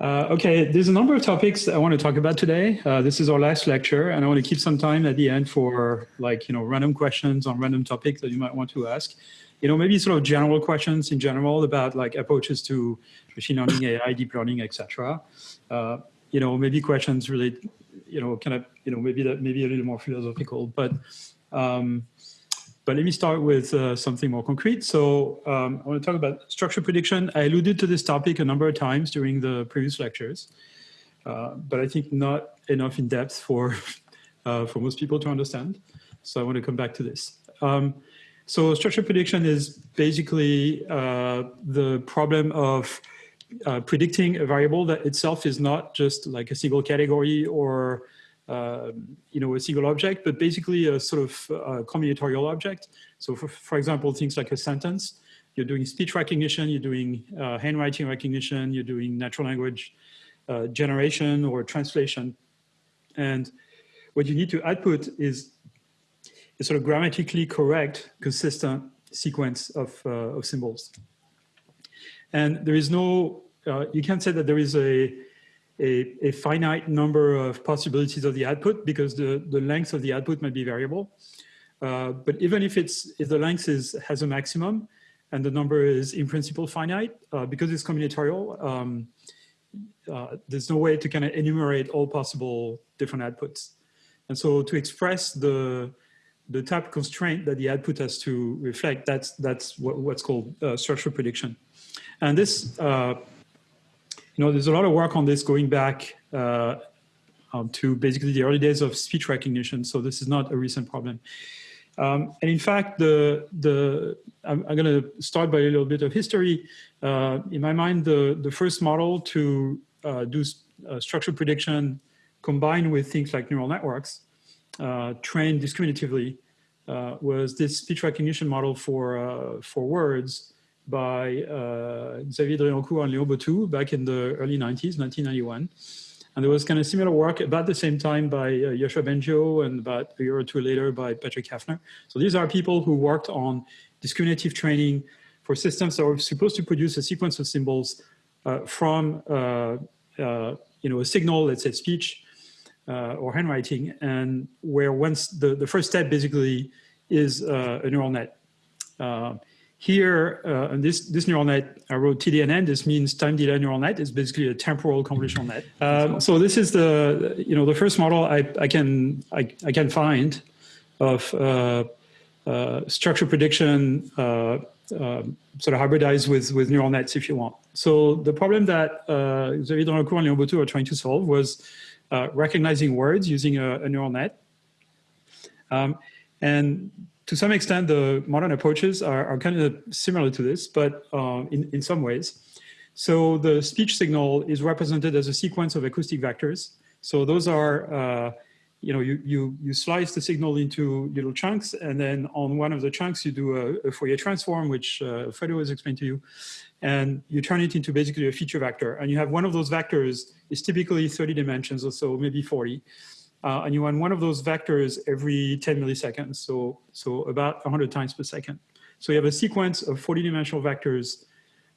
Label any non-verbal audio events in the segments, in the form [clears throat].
Uh, okay, there's a number of topics I want to talk about today. Uh, this is our last lecture, and I want to keep some time at the end for like, you know, random questions on random topics that you might want to ask. You know, maybe sort of general questions in general about like approaches to machine learning, AI, deep learning, etc. Uh, you know, maybe questions related, you know, kind of, you know, maybe that maybe a little more philosophical, but um, but let me start with uh, something more concrete. So um, I want to talk about structure prediction. I alluded to this topic a number of times during the previous lectures, uh, but I think not enough in depth for, [laughs] uh, for most people to understand. So I want to come back to this. Um, so structure prediction is basically uh, the problem of uh, predicting a variable that itself is not just like a single category or you know, a single object, but basically a sort of uh, combinatorial object. So for, for example, things like a sentence, you're doing speech recognition, you're doing uh, handwriting recognition, you're doing natural language uh, generation or translation. And what you need to output is a sort of grammatically correct, consistent sequence of, uh, of symbols. And there is no, uh, you can't say that there is a, a, a, finite number of possibilities of the output because the, the length of the output might be variable. Uh, but even if it's if the length is has a maximum and the number is in principle finite, uh, because it's combinatorial, um, uh, there's no way to kind of enumerate all possible different outputs. And so to express the the type constraint that the output has to reflect, that's that's what, what's called uh, structure prediction. And this uh, know, there's a lot of work on this going back uh, um, to basically the early days of speech recognition. So this is not a recent problem. Um, and in fact, the, the, I'm, I'm going to start by a little bit of history. Uh, in my mind, the, the first model to uh, do uh, structural prediction combined with things like neural networks uh, trained discriminatively uh, was this speech recognition model for, for words by uh, Xavier Driancourt and Léon Bottou back in the early 90s, 1991. And there was kind of similar work about the same time by uh, Bengio and about a year or two later by Patrick Haffner. So these are people who worked on discriminative training for systems that were supposed to produce a sequence of symbols uh, from uh, uh, you know, a signal, let's say speech uh, or handwriting, and where once the, the first step basically is uh, a neural net. Here, uh, this, this neural net, I wrote TDNN, this means time delay neural net. It's basically a temporal convolutional net. Um, so this is the, you know, the first model I, I, can, I, I can find of uh, uh, structure prediction uh, um, sort of hybridized with, with neural nets if you want. So the problem that uh, Xavier Driancourt and Léon Bottou are trying to solve was uh, recognizing words using a, a neural net. Um, and to some extent, the modern approaches are, are kind of similar to this, but uh, in, in some ways. So the speech signal is represented as a sequence of acoustic vectors. So those are, uh, you know, you, you, you slice the signal into little chunks, and then on one of the chunks, you do a, a Fourier transform, which uh, Fredo has explained to you, and you turn it into basically a feature vector. And you have one of those vectors is typically 30 dimensions or so, maybe 40. Uh, and you run one of those vectors every 10 milliseconds, so, so about 100 times per second. So you have a sequence of 40 dimensional vectors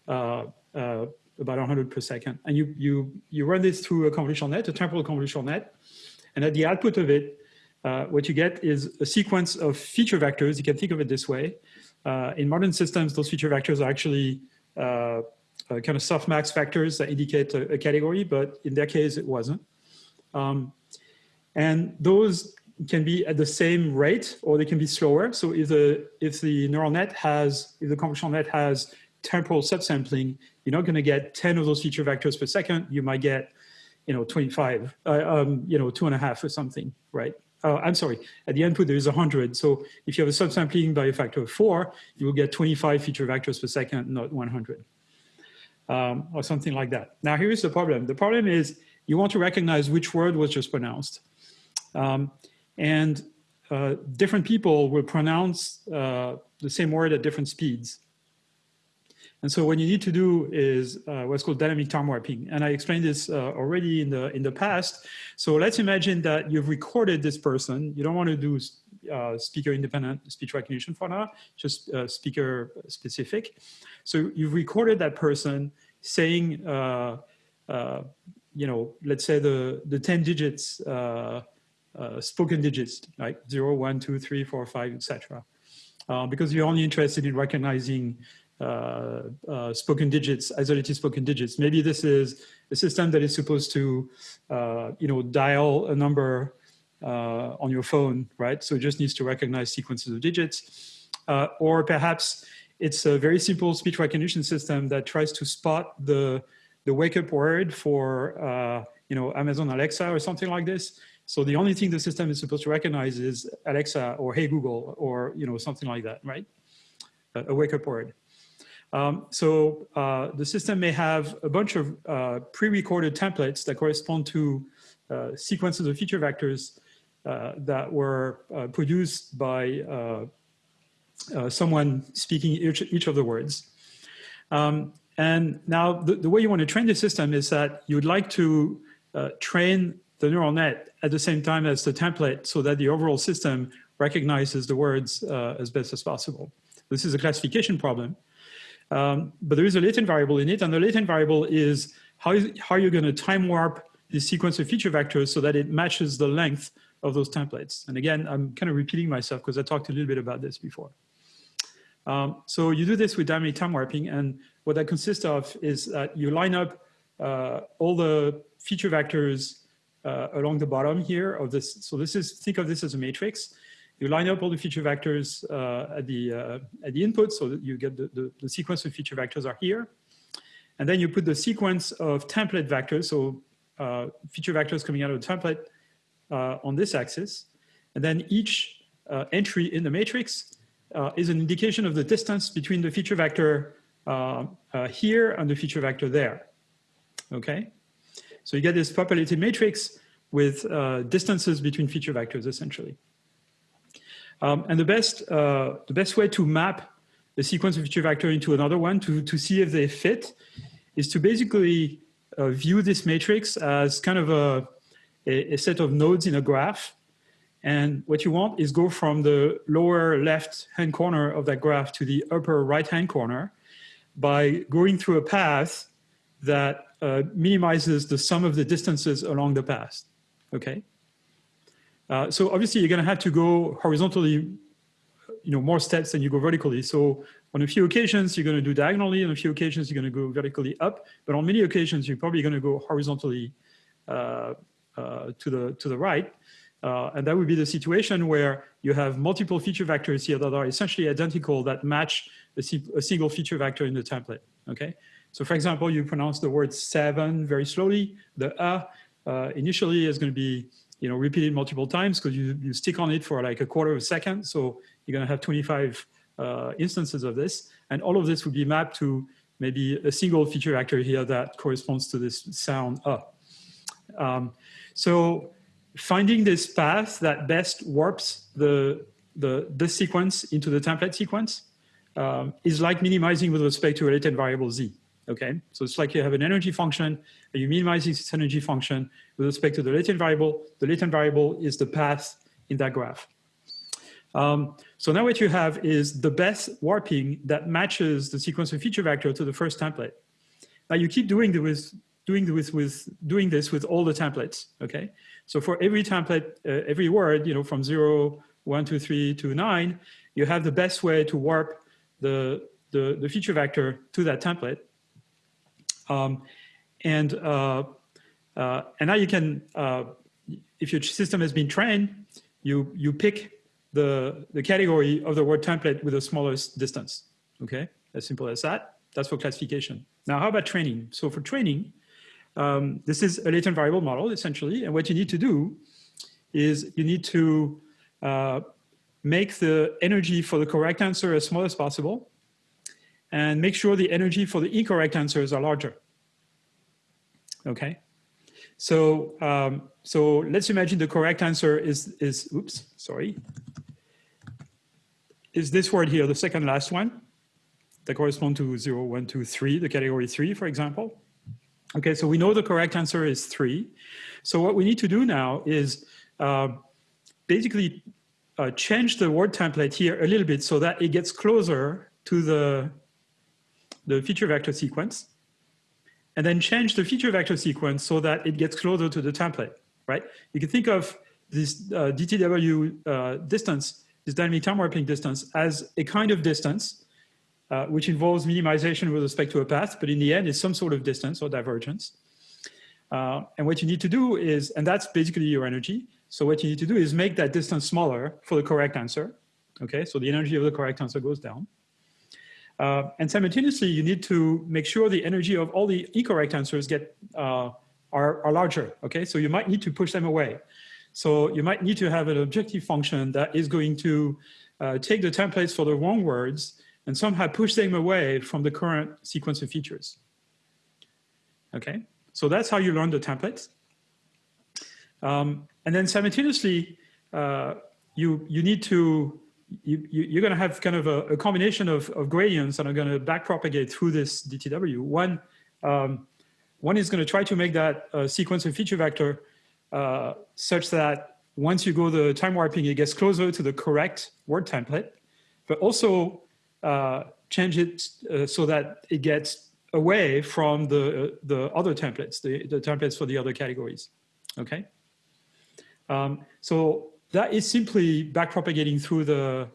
uh, uh, about 100 per second. And you, you, you run this through a convolutional net, a temporal convolutional net. And at the output of it, uh, what you get is a sequence of feature vectors. You can think of it this way. Uh, in modern systems, those feature vectors are actually uh, kind of softmax vectors that indicate a, a, category, but in their case, it wasn't. Um, and those can be at the same rate or they can be slower. So if the, if the neural net has, if the convolutional net has temporal subsampling, you're not going to get 10 of those feature vectors per second. You might get, you know, 25, uh, um, you know, two and a half or something, right? Uh, I'm sorry, at the input there is 100. So if you have a subsampling by a factor of four, you will get 25 feature vectors per second, not 100, um, or something like that. Now here's the problem. The problem is you want to recognize which word was just pronounced. Um, and uh, different people will pronounce uh, the same word at different speeds. And so what you need to do is uh, what's called dynamic time warping. And I explained this uh, already in the, in the past. So let's imagine that you've recorded this person. You don't want to do uh, speaker independent speech recognition for now, just uh, speaker specific. So you've recorded that person saying you know, let's say the, the 10 digits, uh, uh, spoken digits, like zero, one, two, three, four, five, etc. Uh, because you're only interested in recognizing uh, uh, spoken digits, isolated spoken digits. Maybe this is a system that is supposed to, uh, you know, dial a number uh, on your phone, right? So it just needs to recognize sequences of digits. or perhaps it's a very simple speech recognition system that tries to spot the, the wake up word for, you know, Amazon Alexa or something like this. So the only thing the system is supposed to recognize is Alexa or Hey Google or you know something like that, right? A, wake up word. Um, so uh, the system may have a bunch of uh, pre-recorded templates that correspond to uh, sequences of feature vectors uh, that were uh, produced by uh, someone speaking each, each of the words. Um, and now the, the, way you want to train the system is that you would like to train the neural net at the same time as the template so that the overall system recognizes the words as best as possible. This is a classification problem. Um, but there is a latent variable in it, and the latent variable is how, how you're going to time warp the sequence of feature vectors so that it matches the length of those templates. And again, I'm kind of repeating myself because I talked a little bit about this before. Um, so you do this with dynamic time warping, and what that consists of is that you line up uh, all the feature vectors uh, along the bottom here of this. So this is, think of this as a matrix you line up all the feature vectors uh, at, the, uh, at the input so that you get the, the, the, sequence of feature vectors are here. And then you put the sequence of template vectors, so uh, feature vectors coming out of the template uh, on this axis. And then each uh, entry in the matrix is an indication of the distance between the feature vector here and the feature vector there. Okay? So you get this populated matrix with distances between feature vectors essentially. Um, and the best, uh, the best way to map the sequence of feature vector into another one to, to see if they fit is to basically uh, view this matrix as kind of a, a, a, set of nodes in a graph. And what you want is go from the lower left hand corner of that graph to the upper right hand corner by going through a path that uh, minimizes the sum of the distances along the path, okay? Uh, so obviously you're going to have to go horizontally, you know, more steps than you go vertically. So on a few occasions, you're going to do diagonally. On a few occasions, you're going to go vertically up. But on many occasions, you're probably going to go horizontally uh, uh, to, the, to the right. Uh, and that would be the situation where you have multiple feature vectors here that are essentially identical that match a, a single feature vector in the template. Okay. So for example, you pronounce the word seven very slowly. The a uh, initially is going to be you know, repeat it multiple times because you, you stick on it for like a quarter of a second. So you're going to have 25 uh, instances of this. And all of this would be mapped to maybe a single feature vector here that corresponds to this sound uh. Um, so finding this path that best warps the, the, the sequence into the template sequence um, is like minimizing with respect to a latent variable z. Okay, so it's like you have an energy function, and you minimize this energy function with respect to the latent variable. The latent variable is the path in that graph. Um, so now what you have is the best warping that matches the sequence of feature vector to the first template. Now you keep doing this, doing this with doing this with all the templates. Okay, so for every template, uh, every word, you know, from zero, one, two, three to nine, you have the best way to warp the the, the feature vector to that template. Um, and, uh, uh, and now you can, uh, if your system has been trained, you, you pick the, the category of the word template with the smallest distance. Okay, as simple as that. That's for classification. Now, how about training? So for training, um, this is a latent variable model essentially. And what you need to do is you need to uh, make the energy for the correct answer as small as possible and make sure the energy for the incorrect answers are larger. Okay, so um, so let's imagine the correct answer is is oops sorry is this word here the second last one that correspond to 0, 1, 2, 3, the category 3, for example. Okay, so we know the correct answer is 3. So what we need to do now is uh, basically uh, change the word template here a little bit so that it gets closer to the the feature vector sequence. and then change the feature vector sequence so that it gets closer to the template, right? You can think of this uh, DTW uh, distance, this dynamic time warping distance, as a kind of distance, uh, which involves minimization with respect to a path, but in the end, it's some sort of distance or divergence. Uh, and what you need to do is, and that's basically your energy. So what you need to do is make that distance smaller for the correct answer. Okay, so the energy of the correct answer goes down. Uh, and simultaneously, you need to make sure the energy of all the incorrect answers get uh, are, are larger. Okay, so you might need to push them away. So you might need to have an objective function that is going to uh, take the templates for the wrong words and somehow push them away from the current sequence of features. Okay, so that's how you learn the templates. Um, and then simultaneously, uh, you, you need to you, you, are going to have kind of a, a combination of, of, gradients that are going to backpropagate through this DTW. One, um, one is going to try to make that uh, sequence of feature vector uh, such that once you go the time warping, it gets closer to the correct word template, but also uh, change it uh, so that it gets away from the, the other templates, the, the templates for the other categories, okay? Um, so that is simply backpropagating through the,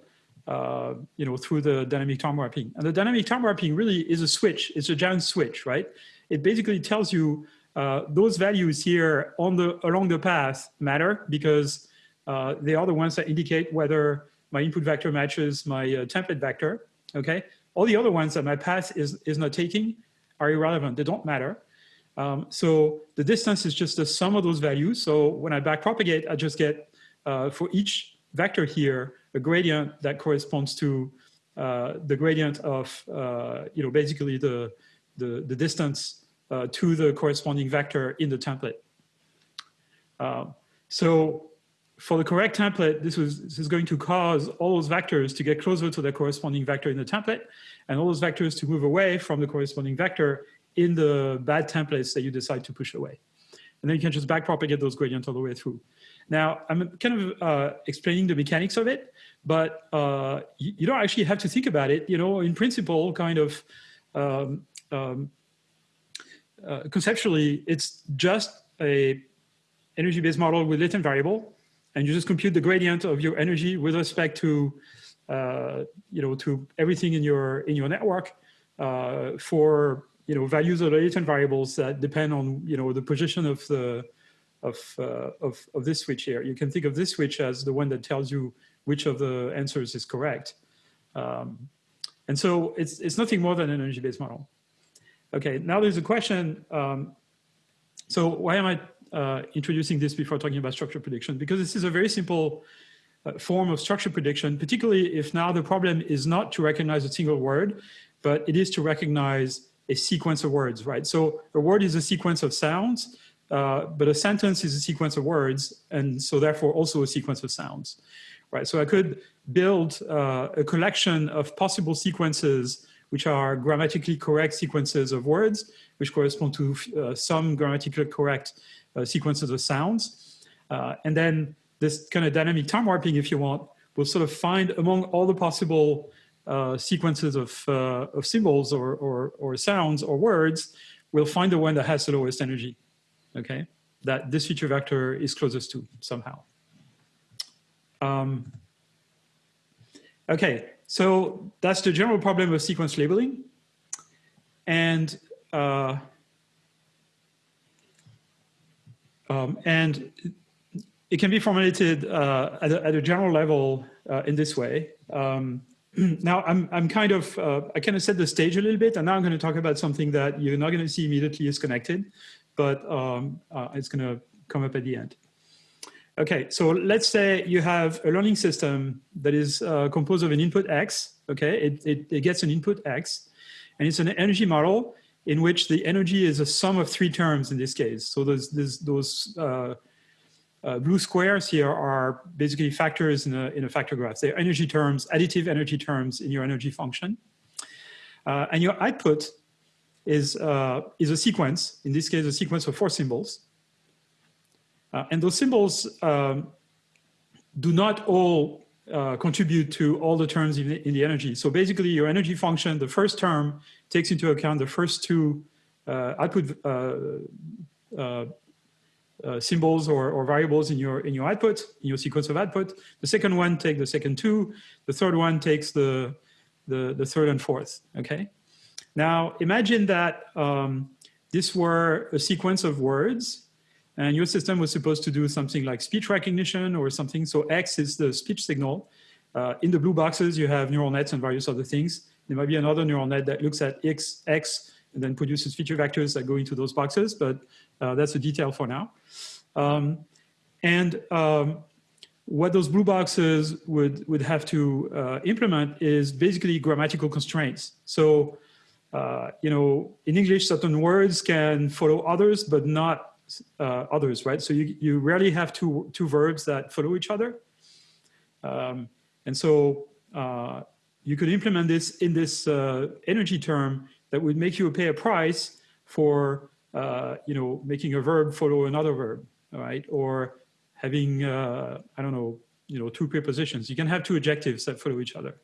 uh, you know, through the dynamic time warping. And the dynamic time warping really is a switch. It's a giant switch, right? It basically tells you uh, those values here on the along the path matter because uh, they are the ones that indicate whether my input vector matches my uh, template vector. Okay, all the other ones that my path is is not taking are irrelevant. They don't matter. Um, so the distance is just the sum of those values. So when I backpropagate, I just get uh, for each vector here, a gradient that corresponds to uh, the gradient of, uh, you know, basically the, the, the distance uh, to the corresponding vector in the template. Um, so for the correct template, this, was, this is going to cause all those vectors to get closer to the corresponding vector in the template, and all those vectors to move away from the corresponding vector in the bad templates that you decide to push away. And then you can just backpropagate those gradients all the way through. Now, I'm kind of uh, explaining the mechanics of it, but uh, you, don't actually have to think about it. You know, in principle, kind of um, um, uh, conceptually, it's just a energy-based model with latent variable, and you just compute the gradient of your energy with respect to, uh, you know, to everything in your in your network uh, for you know values of latent variables that depend on you know the position of the of, uh, of, of this switch here. You can think of this switch as the one that tells you which of the answers is correct. Um, and so it's, it's nothing more than an energy-based model. Okay, now there's a question. Um, so why am I uh, introducing this before talking about structure prediction? Because this is a very simple uh, form of structure prediction, particularly if now the problem is not to recognize a single word, but it is to recognize a sequence of words, right? So a word is a sequence of sounds, uh, but a sentence is a sequence of words, and so therefore also a sequence of sounds, right? So I could build uh, a collection of possible sequences which are grammatically correct sequences of words, which correspond to uh, some grammatically correct uh, sequences of sounds. Uh, and then this kind of dynamic time warping, if you want, will sort of find among all the possible sequences of, of symbols or, or, or sounds or words, we'll find the one that has the lowest energy okay, that this feature vector is closest to somehow. Um, okay, so that's the general problem of sequence labeling. And uh, um, and it can be formulated uh, at, a, at, a, general level uh, in this way. Um, [clears throat] now I'm, I'm kind of, uh, I kind of set the stage a little bit and now I'm going to talk about something that you're not going to see immediately is connected but um, uh, it's going to come up at the end. Okay, so let's say you have a learning system that is uh, composed of an input X, okay? It, it, it, gets an input X, and it's an energy model in which the energy is a sum of three terms in this case. So those, those, those uh, uh, blue squares here are basically factors in a, in a factor graph. They're energy terms, additive energy terms in your energy function. Uh, and your output is, uh, is a sequence, in this case, a sequence of four symbols. Uh, and those symbols um, do not all uh, contribute to all the terms in the, in the, energy. So basically your energy function, the first term takes into account the first two uh, output uh, uh, symbols or, or, variables in your in your output in your sequence of output. The second one takes the second two. The third one takes the the, the third and fourth. Okay. Now imagine that um, this were a sequence of words, and your system was supposed to do something like speech recognition or something. So X is the speech signal. Uh, in the blue boxes, you have neural nets and various other things. There might be another neural net that looks at X, X and then produces feature vectors that go into those boxes, but uh, that's a detail for now. Um, and um, what those blue boxes would, would have to uh, implement is basically grammatical constraints. So, uh, you know, in English, certain words can follow others, but not uh, others, right? So you, you rarely have two, two verbs that follow each other. Um, and so uh, you could implement this in this uh, energy term that would make you pay a price for, uh, you know, making a verb follow another verb, right? Or having, uh, I don't know, you know, two prepositions. You can have two adjectives that follow each other,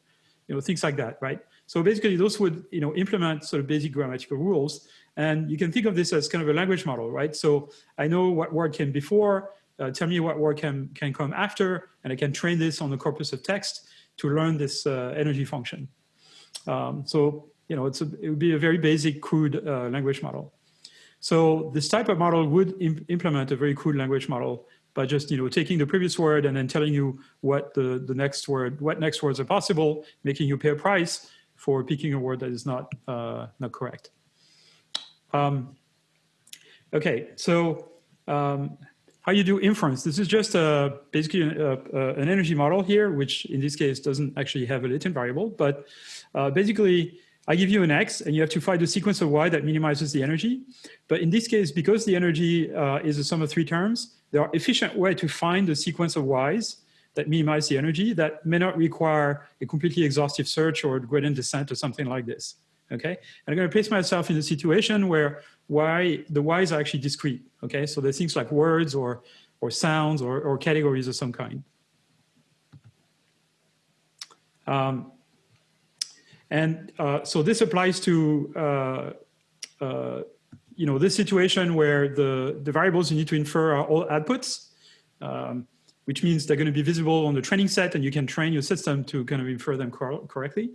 you know, things like that, right? So basically those would, you know, implement sort of basic grammatical rules. And you can think of this as kind of a language model, right? So I know what word came before, uh, tell me what word can, can come after, and I can train this on the corpus of text to learn this uh, energy function. Um, so you know, it's a, it would be a very basic crude uh, language model. So this type of model would imp implement a very crude language model by just, you know, taking the previous word and then telling you what the, the next word, what next words are possible, making you pay a price for picking a word that is not, uh, not correct. Um, okay, so um, how you do inference. This is just a, basically a, a, an energy model here, which in this case doesn't actually have a latent variable, but uh, basically I give you an X and you have to find a sequence of Y that minimizes the energy. But in this case, because the energy uh, is a sum of three terms, there are efficient way to find the sequence of Ys that minimize the energy that may not require a completely exhaustive search or gradient descent or something like this. Okay, and I'm going to place myself in a situation where y the y's are actually discrete. Okay, so there's things like words or or sounds or, or categories of some kind. Um, and uh, so this applies to, uh, uh, you know, this situation where the, the variables you need to infer are all outputs, um, which means they're going to be visible on the training set and you can train your system to kind of infer them cor correctly.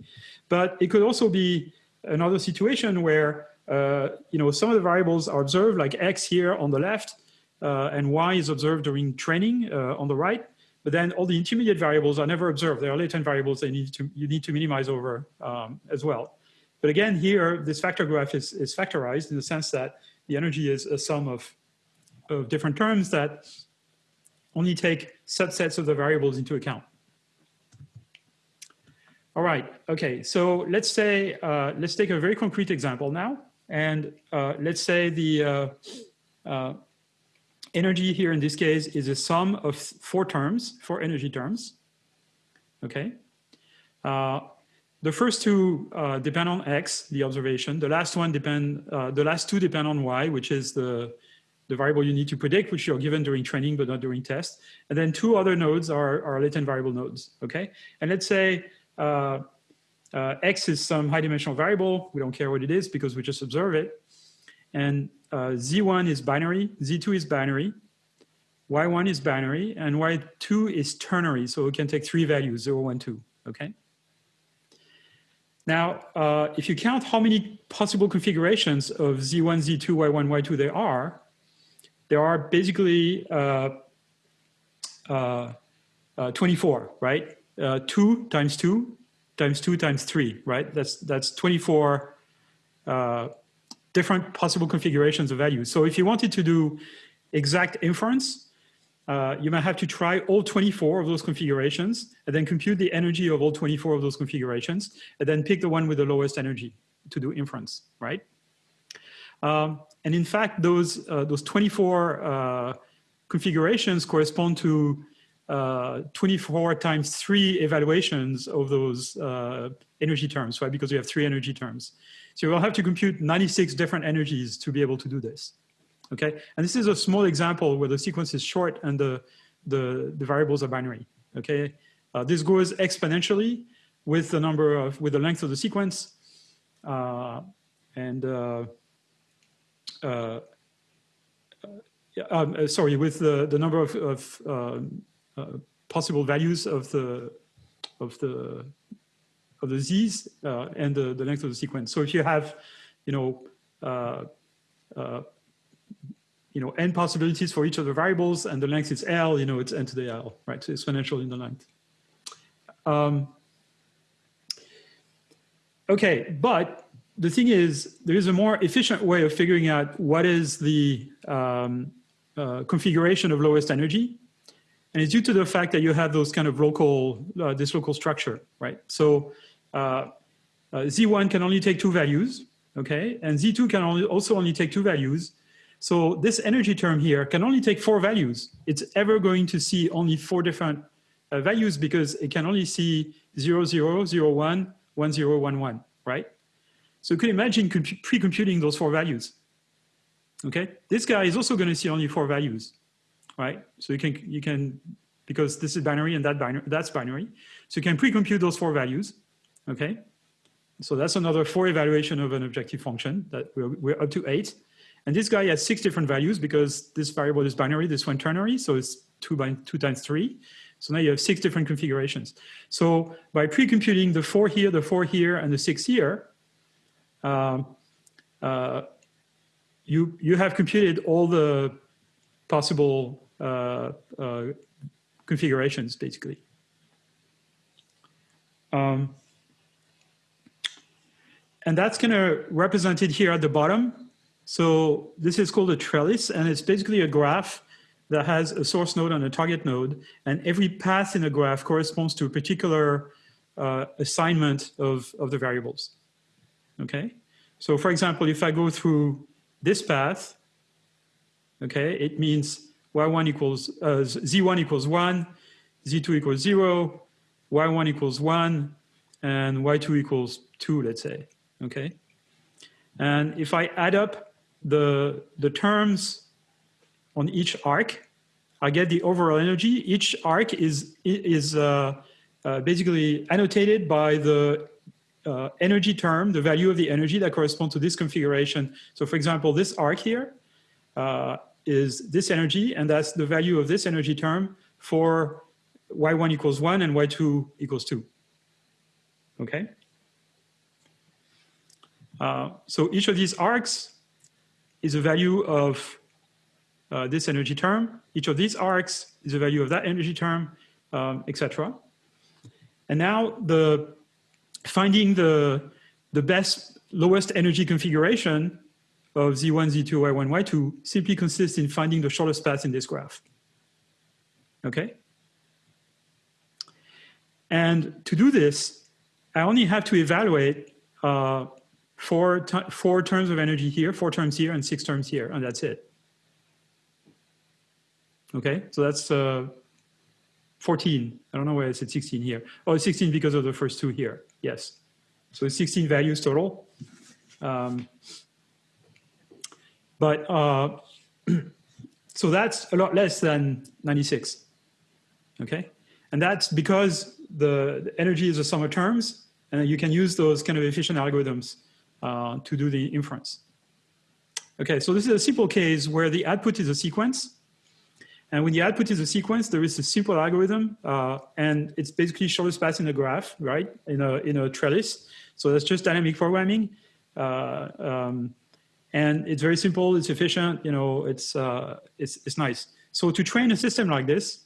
But it could also be another situation where, uh, you know, some of the variables are observed like X here on the left uh, and Y is observed during training uh, on the right. But then all the intermediate variables are never observed. They are latent variables they need to, you need to minimize over um, as well. But again, here, this factor graph is, is factorized in the sense that the energy is a sum of, of different terms that only take subsets of the variables into account. All right, okay, so let's say, uh, let's take a very concrete example now. And uh, let's say the, uh, uh energy here in this case is a sum of four terms, four energy terms. Okay. Uh, the first two uh, depend on x, the observation. The last one depend, the last two depend on y, which is the, the variable you need to predict, which you're given during training, but not during test. And then two other nodes are, are latent variable nodes, okay? And let's say uh, uh, x is some high dimensional variable. We don't care what it is because we just observe it. And uh, Z1 is binary, Z2 is binary, Y1 is binary, and Y2 is ternary. So we can take three values, 0, 1, 2, okay? Now, uh, if you count how many possible configurations of Z1, Z2, Y1, Y2 there are, there are basically uh, uh, uh 24, right? 2 times 2 times 2 times 3, right? That's, that's 24 uh, different possible configurations of values. So if you wanted to do exact inference, uh, you might have to try all 24 of those configurations and then compute the energy of all 24 of those configurations and then pick the one with the lowest energy to do inference, right? Um, and in fact, those, uh, those 24 uh, configurations correspond to uh, 24 times three evaluations of those uh, energy terms, right? Because we have three energy terms. So we'll have to compute 96 different energies to be able to do this. Okay, and this is a small example where the sequence is short and the, the, the variables are binary. Okay, uh, this goes exponentially with the number of, with the length of the sequence. Uh, and uh, uh, um, sorry, with the, the number of, of um, uh, possible values of the of the of the z's uh, and the, the length of the sequence. So if you have, you know, uh, uh, you know, n possibilities for each of the variables and the length is L, you know, it's n to the L, right? So exponential in the length. Um, okay, but the thing is, there is a more efficient way of figuring out what is the um, uh, configuration of lowest energy. And it's due to the fact that you have those kind of local, uh, this local structure, right? So uh, uh Z1 can only take two values, okay? And Z2 can only, also only take two values. So this energy term here can only take four values. It's ever going to see only four different uh, values because it can only see 0, 0, 0, 1, 1, 0, 1, 1, right? So you could imagine pre-computing those four values. Okay, this guy is also going to see only four values, right? So you can you can because this is binary and that binary that's binary, so you can pre-compute those four values. Okay, so that's another four evaluation of an objective function that we're, we're up to eight. And this guy has six different values because this variable is binary, this one ternary, so it's two by two times three. So now you have six different configurations. So by pre-computing the four here, the four here, and the six here, um, uh, you, you have computed all the possible uh, uh, configurations, basically. Um, and that's kind of represented here at the bottom. So this is called a trellis, and it's basically a graph that has a source node and a target node, and every path in the graph corresponds to a particular uh, assignment of, of the variables okay? So for example, if I go through this path, okay, it means y1 equals, uh, z1 equals 1, z2 equals 0, y1 equals 1, and y2 equals 2, let's say, okay? And if I add up the, the terms on each arc, I get the overall energy. Each arc is, is uh, uh, basically annotated by the uh, energy term, the value of the energy that corresponds to this configuration. So for example, this arc here uh, is this energy, and that's the value of this energy term for y1 equals 1 and y2 equals 2. Okay? Uh, so each of these arcs is a value of uh, this energy term. Each of these arcs is a value of that energy term, um, etc. And now the finding the, the best lowest energy configuration of Z1, Z2, Y1, Y2 simply consists in finding the shortest path in this graph. Okay? And to do this, I only have to evaluate uh, four, four terms of energy here, four terms here, and six terms here, and that's it. Okay, so that's uh, 14. I don't know why I said 16 here. Oh, 16 because of the first two here. Yes. So 16 values total. Um, but uh, [clears throat] so that's a lot less than 96. Okay. And that's because the, the, energy is a sum of terms and you can use those kind of efficient algorithms uh, to do the inference. Okay, so this is a simple case where the output is a sequence and when the output is a sequence, there is a simple algorithm, uh, and it's basically shortest path in a graph, right, in a, in a trellis. So that's just dynamic programming. Uh, um, and it's very simple, it's efficient, you know, it's, uh, it's, it's nice. So to train a system like this,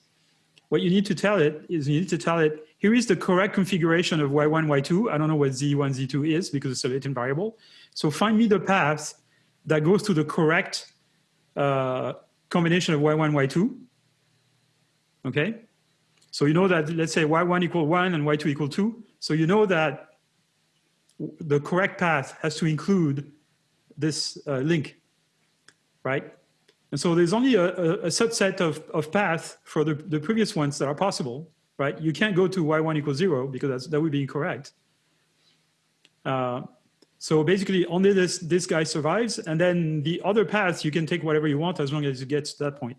what you need to tell it is you need to tell it, here is the correct configuration of Y1, Y2. I don't know what Z1, Z2 is because it's a latent variable. So find me the path that goes to the correct uh, combination of y1, y2. Okay? So you know that, let's say y1 equal 1 and y2 equal 2. So you know that the correct path has to include this uh, link, right? And so there's only a, a, a subset of, of paths for the, the previous ones that are possible, right? You can't go to y1 equals 0 because that would be incorrect. Uh, so basically only this, this guy survives and then the other paths you can take whatever you want as long as it gets to that point.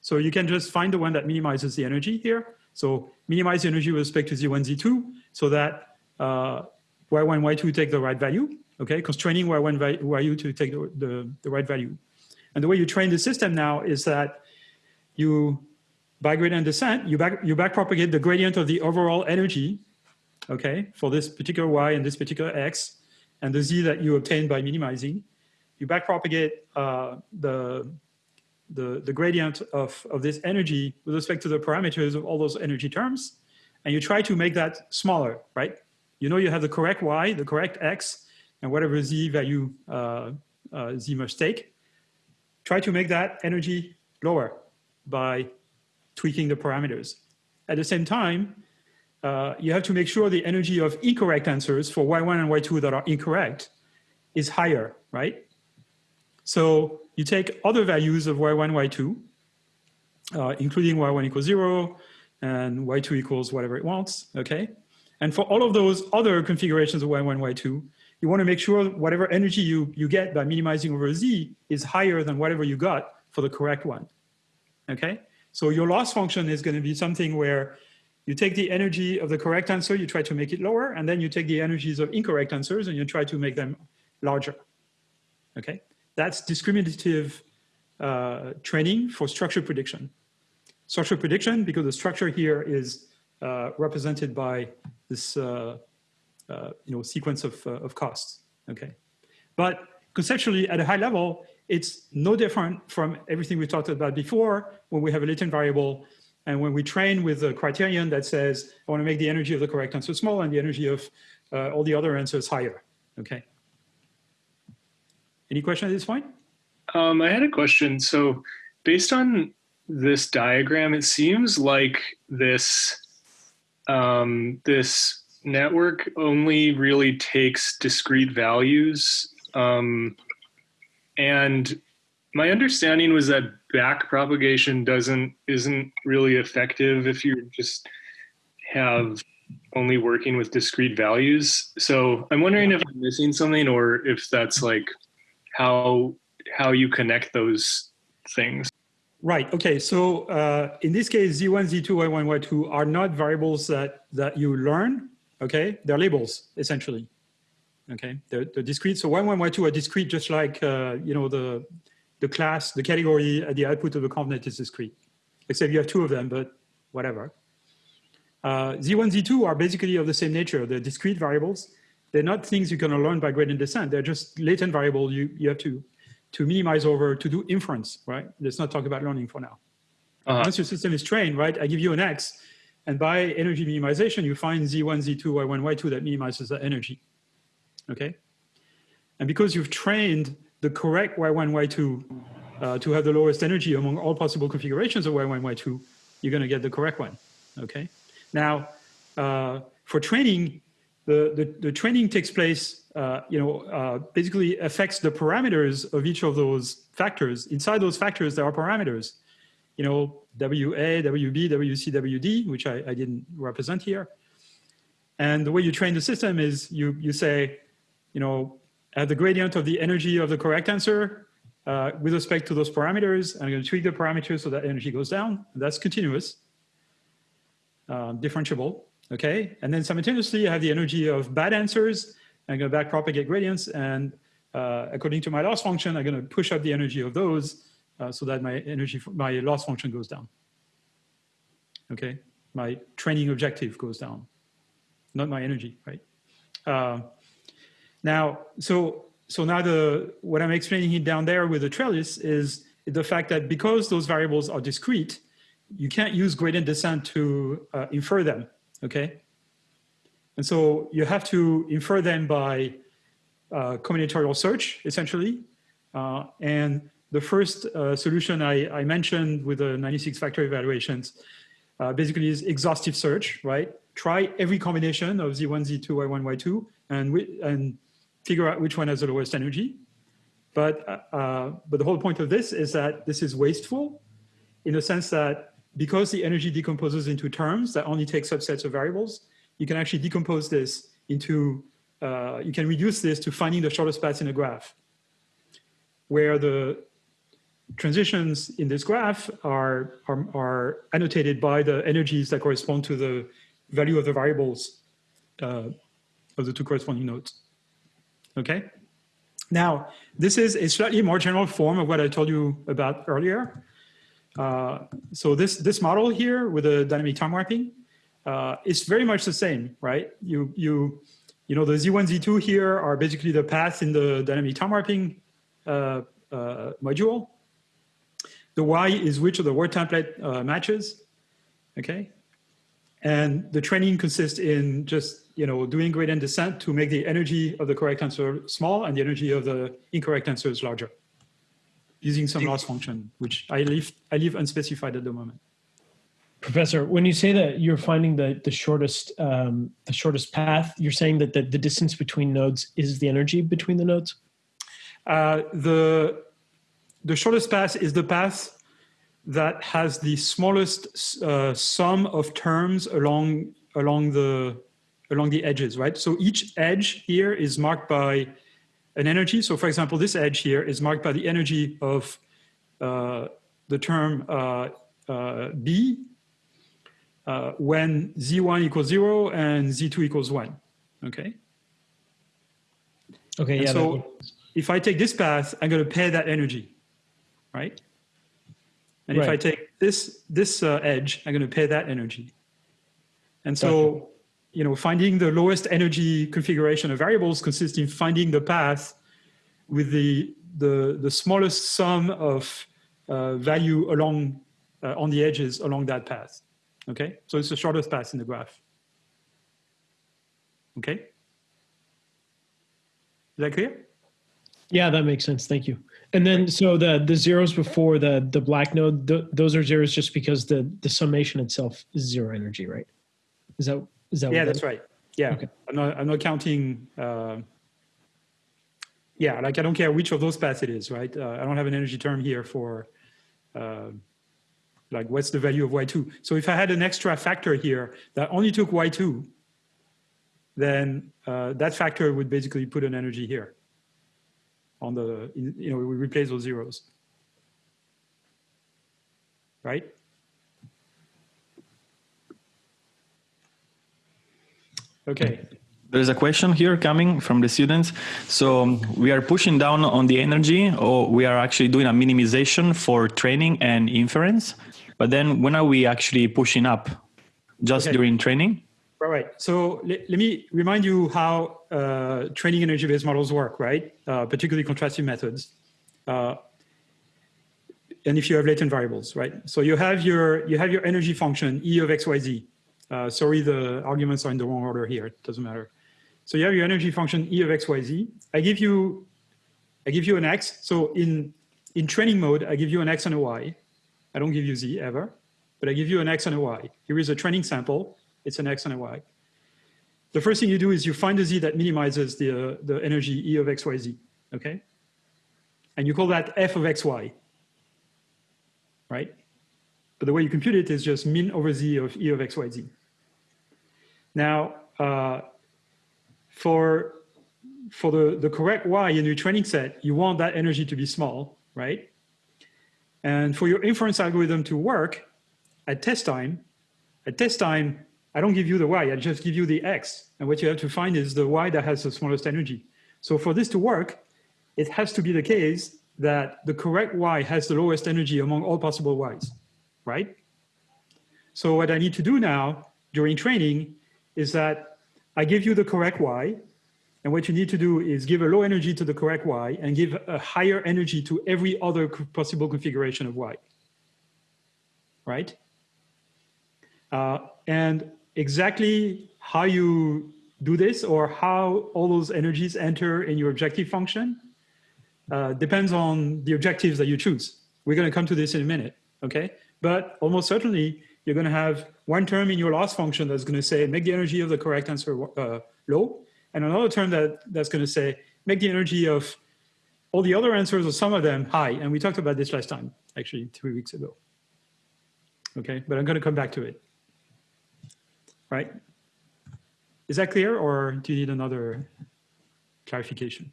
So you can just find the one that minimizes the energy here. So minimize the energy with respect to Z1, Z2 so that uh, Y1, Y2 take the right value. okay? Constraining y1 value, yu to take the, the, the right value. And the way you train the system now is that you, by gradient descent, you back, you backpropagate the gradient of the overall energy, okay, for this particular y and this particular x, and the z that you obtain by minimizing. You backpropagate uh, the, the, the gradient of, of this energy with respect to the parameters of all those energy terms, and you try to make that smaller, right? You know you have the correct y, the correct x, and whatever z value uh, uh, z must take. Try to make that energy lower by tweaking the parameters. At the same time, uh, you have to make sure the energy of incorrect answers for y1 and y2 that are incorrect is higher, right? So you take other values of y1, y2, uh, including y1 equals zero and y2 equals whatever it wants, okay? And for all of those other configurations of y1, y2, you want to make sure whatever energy you, you get by minimizing over z is higher than whatever you got for the correct one, okay? So your loss function is going to be something where you take the energy of the correct answer, you try to make it lower, and then you take the energies of incorrect answers and you try to make them larger, okay? That's discriminative uh, training for structure prediction. Structure prediction, because the structure here is uh, represented by this uh, uh you know, sequence of, uh, of costs, okay? But conceptually, at a high level, it's no different from everything we talked about before when we have a latent variable and when we train with a criterion that says, I want to make the energy of the correct answer small and the energy of uh, all the other answers higher, okay? Any question at this point? Um, I had a question. So based on this diagram, it seems like this, um, this network only really takes discrete values um, and my understanding was that back propagation doesn't isn't really effective if you just have only working with discrete values. So I'm wondering if I'm missing something or if that's like how how you connect those things. Right. Okay. So uh, in this case, Z1, Z2, Y1, Y2 are not variables that that you learn. Okay, they're labels essentially. Okay, they're, they're discrete. So Y1, Y2 are discrete, just like uh, you know the the class, the category at the output of the convnet is discrete, except you have two of them, but whatever. Uh, Z1, Z2 are basically of the same nature. They're discrete variables. They're not things you're going to learn by gradient descent. They're just latent variable you, you have to, to minimize over to do inference, right? Let's not talk about learning for now. Uh -huh. Once your system is trained, right, I give you an X, and by energy minimization, you find Z1, Z2, Y1, Y2 that minimizes the energy, okay? And because you've trained the correct Y1, Y2 uh, to have the lowest energy among all possible configurations of Y1, Y2, you're going to get the correct one. Okay. Now, uh, for training, the, the, the, training takes place, uh, you know, uh, basically affects the parameters of each of those factors. Inside those factors, there are parameters, you know, WA, WB, WC, WD, which I, I didn't represent here. And the way you train the system is you, you say, you know, uh, the gradient of the energy of the correct answer uh, with respect to those parameters. I'm going to tweak the parameters so that energy goes down. That's continuous, uh, differentiable, okay? And then simultaneously, I have the energy of bad answers. I'm going to backpropagate gradients. And uh, according to my loss function, I'm going to push up the energy of those so that my energy, my loss function goes down. Okay, my training objective goes down, not my energy, right? Now, so so now the what I'm explaining here down there with the trellis is the fact that because those variables are discrete, you can't use gradient descent to uh, infer them, okay? And so you have to infer them by uh, combinatorial search, essentially. Uh, and the first uh, solution I, I, mentioned with the 96 factor evaluations uh, basically is exhaustive search, right? Try every combination of Z1, Z2, Y1, Y2, and, we, and figure out which one has the lowest energy. But, uh, uh, but the whole point of this is that this is wasteful in the sense that because the energy decomposes into terms that only take subsets of variables, you can actually decompose this into, uh, you can reduce this to finding the shortest path in a graph where the transitions in this graph are, are, are annotated by the energies that correspond to the value of the variables uh, of the two corresponding nodes. Okay. Now, this is a slightly more general form of what I told you about earlier. Uh, so this, this model here with the dynamic time warping uh, is very much the same, right? You, you, you know, the Z1, Z2 here are basically the paths in the dynamic time warping uh, uh module. The Y is which of the word template uh, matches, okay? And the training consists in just you know doing gradient descent to make the energy of the correct answer small and the energy of the incorrect answer is larger, using some loss function, which I leave I leave unspecified at the moment. Professor, when you say that you're finding the the shortest um, the shortest path, you're saying that the, the distance between nodes is the energy between the nodes. Uh, the the shortest path is the path that has the smallest uh, sum of terms along along the along the edges, right? So each edge here is marked by an energy. So for example, this edge here is marked by the energy of uh, the term uh, uh, B uh, when Z1 equals zero and Z2 equals one, okay? Okay, and yeah. So if I take this path, I'm gonna pay that energy, right? And right. if I take this, this uh, edge, I'm going to pay that energy. And so, you know, finding the lowest energy configuration of variables consists in finding the path with the, the, the smallest sum of uh, value along, uh, on the edges along that path. Okay, so it's the shortest path in the graph. Okay, is that clear? Yeah, that makes sense. Thank you. And then, so the the zeros before the the black node, th those are zeros just because the the summation itself is zero energy, right? Is that is that? Yeah, that's right. Yeah, okay. I'm not I'm not counting. Uh, yeah, like I don't care which of those paths it is, right? Uh, I don't have an energy term here for uh, like what's the value of y2. So if I had an extra factor here that only took y2, then uh, that factor would basically put an energy here on the, you know, we replace those zeros. Right? Okay. There's a question here coming from the students. So um, we are pushing down on the energy or we are actually doing a minimization for training and inference. But then when are we actually pushing up? Just okay. during training? Right, right. So let, let me remind you how uh, training energy-based models work, right? Uh, particularly contrastive methods. Uh, and if you have latent variables, right? So you have your you have your energy function E of xyz. Uh, sorry, the arguments are in the wrong order here. It doesn't matter. So you have your energy function E of xyz. I give you I give you an x. So in in training mode, I give you an x and a y. I don't give you z ever, but I give you an x and a y. Here is a training sample it's an x and a y. The first thing you do is you find a z that minimizes the, uh, the energy E of xyz, okay? And you call that f of xy, right? But the way you compute it is just min over z of E of xyz. Now, uh, for, for the, the correct y in your training set, you want that energy to be small, right? And for your inference algorithm to work at test time, at test time, I don't give you the y, I just give you the x. And what you have to find is the y that has the smallest energy. So for this to work, it has to be the case that the correct y has the lowest energy among all possible y's, right? So what I need to do now during training is that I give you the correct y, and what you need to do is give a low energy to the correct y and give a higher energy to every other possible configuration of y, right? Uh, and exactly how you do this or how all those energies enter in your objective function uh, depends on the objectives that you choose. We're going to come to this in a minute, okay? But almost certainly, you're going to have one term in your loss function that's going to say, make the energy of the correct answer uh, low, and another term that, that's going to say, make the energy of all the other answers or some of them high. And we talked about this last time, actually, three weeks ago. Okay, but I'm going to come back to it right? Is that clear or do you need another clarification?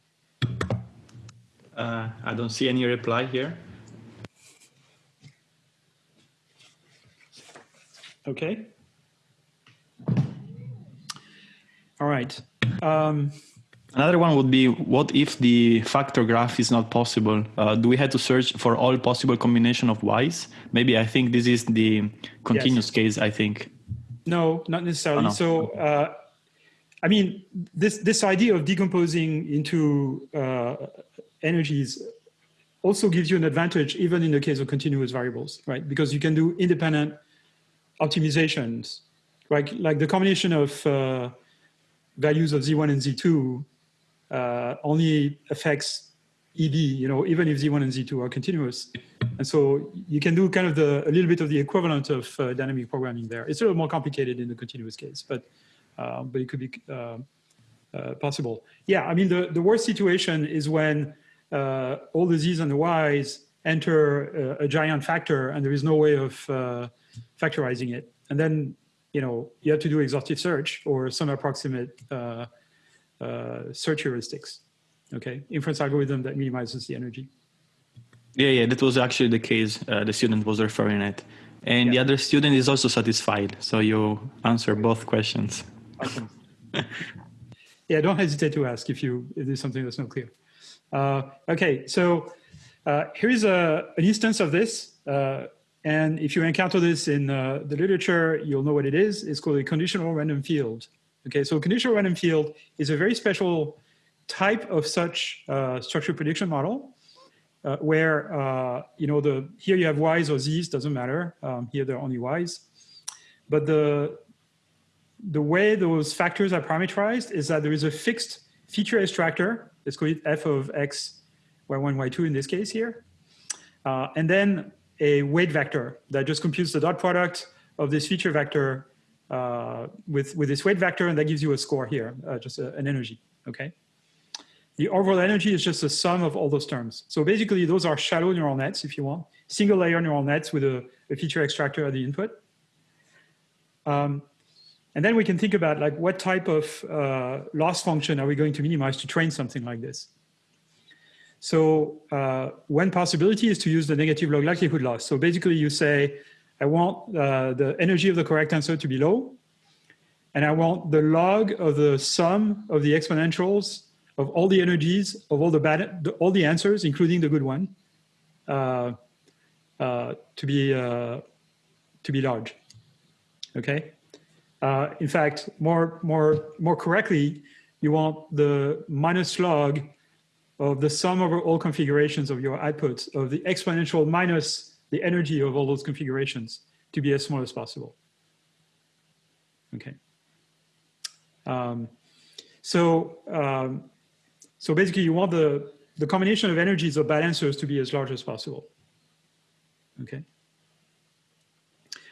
Uh, I don't see any reply here. Okay. All right. Um, Another one would be what if the factor graph is not possible? Uh, do we have to search for all possible combination of y's? Maybe I think this is the continuous case. I think. No, not necessarily. Oh, no. So, uh, I mean, this this idea of decomposing into uh, energies also gives you an advantage, even in the case of continuous variables, right? Because you can do independent optimizations, right? Like the combination of uh, values of z1 and z2 uh, only affects ED, you know, even if z1 and z2 are continuous. And so you can do kind of the, a little bit of the equivalent of uh, dynamic programming there. It's a little more complicated in the continuous case, but, uh, but it could be uh, uh, possible. Yeah, I mean, the, the worst situation is when uh, all the z's and the y's enter a, a giant factor and there is no way of factorizing it. And then, you know, you have to do exhaustive search or some approximate uh, uh, search heuristics. Okay, inference algorithm that minimizes the energy. Yeah, yeah, that was actually the case. Uh, the student was referring it, and the other student is also satisfied. So you answer both questions. Awesome. [laughs] yeah, don't hesitate to ask if you if there's something that's not clear. Uh, okay, so uh, here's a, an instance of this. Uh, and if you encounter this in uh, the literature, you'll know what it is. It's called a conditional random field. Okay, so conditional random field is a very special type of such uh, structure prediction model uh, where, uh, you know, the here you have y's or z's, doesn't matter. Um, here they're only y's. But the, the way those factors are parameterized is that there is a fixed feature extractor, let's call it f of x, y1, y2 in this case here. Uh, and then a weight vector that just computes the dot product of this feature vector uh, with, with this weight vector, and that gives you a score here, uh, just a, an energy, okay? The overall energy is just the sum of all those terms. So basically, those are shallow neural nets, if you want, single layer neural nets with a, a feature extractor at the input. Um, and then we can think about like what type of uh, loss function are we going to minimize to train something like this? So uh, one possibility is to use the negative log likelihood loss. So basically you say, I want uh, the energy of the correct answer to be low, and I want the log of the sum of the exponentials of all the energies of all the bad, all the answers, including the good one, uh, uh, to be uh, to be large. Okay. Uh, in fact, more more more correctly, you want the minus log of the sum over all configurations of your outputs of the exponential minus the energy of all those configurations to be as small as possible. Okay. Um, so, um, so basically you want the, the combination of energies of bad answers to be as large as possible. Okay.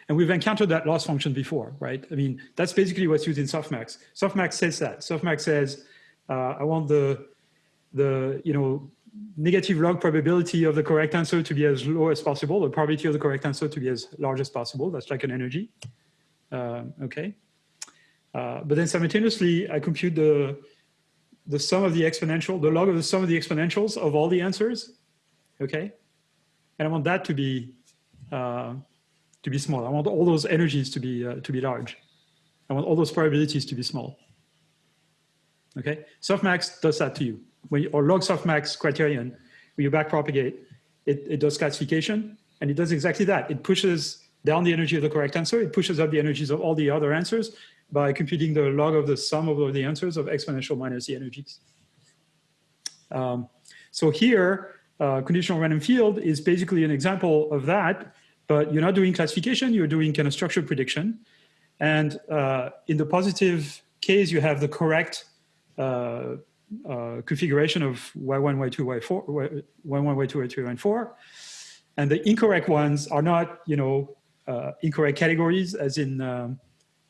And we've encountered that loss function before, right? I mean, that's basically what's used in softmax. Softmax says that. Softmax says, uh, I want the, the, you know, negative log probability of the correct answer to be as low as possible, the probability of the correct answer to be as large as possible. That's like an energy. Um, okay. Uh, but then simultaneously, I compute the, the sum of the exponential, the log of the sum of the exponentials of all the answers. Okay. And I want that to be, uh, to be small. I want all those energies to be, uh, to be large. I want all those probabilities to be small. Okay. Softmax does that to you when you, or log softmax criterion, when you backpropagate, it, it does classification and it does exactly that. It pushes down the energy of the correct answer. It pushes up the energies of all the other answers by computing the log of the sum of the answers of exponential minus the energies. Um, so here, uh, conditional random field is basically an example of that, but you're not doing classification, you're doing kind of structured prediction. And uh, in the positive case, you have the correct uh, uh, configuration of y1, y2, y4, y1, y2, y3, and 4. And the incorrect ones are not, you know, uh, incorrect categories as in um,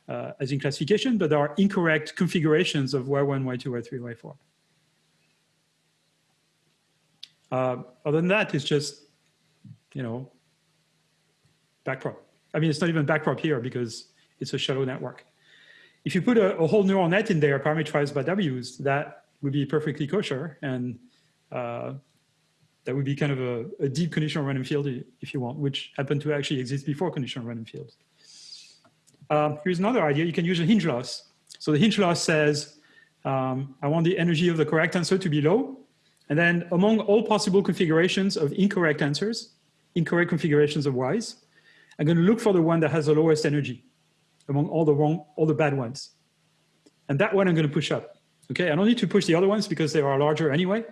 uh, as in classification, but are incorrect configurations of y1, y2, y3, y4. Uh, other than that, it's just, you know, backprop. I mean, it's not even backprop here because it's a shallow network. If you put a, a whole neural net in there parameterized by W's, that would be perfectly kosher. And uh, that would be kind of a, a, deep conditional random field if you want, which happened to actually exist before conditional random fields. Um, here's another idea. You can use a hinge loss. So the hinge loss says, Um, I want the energy of the correct answer to be low. And then among all possible configurations of incorrect answers, incorrect configurations of y's, I'm going to look for the one that has the lowest energy among all the wrong, all the bad ones. And that one I'm going to push up. Okay, I don't need to push the other ones because they are larger anyway.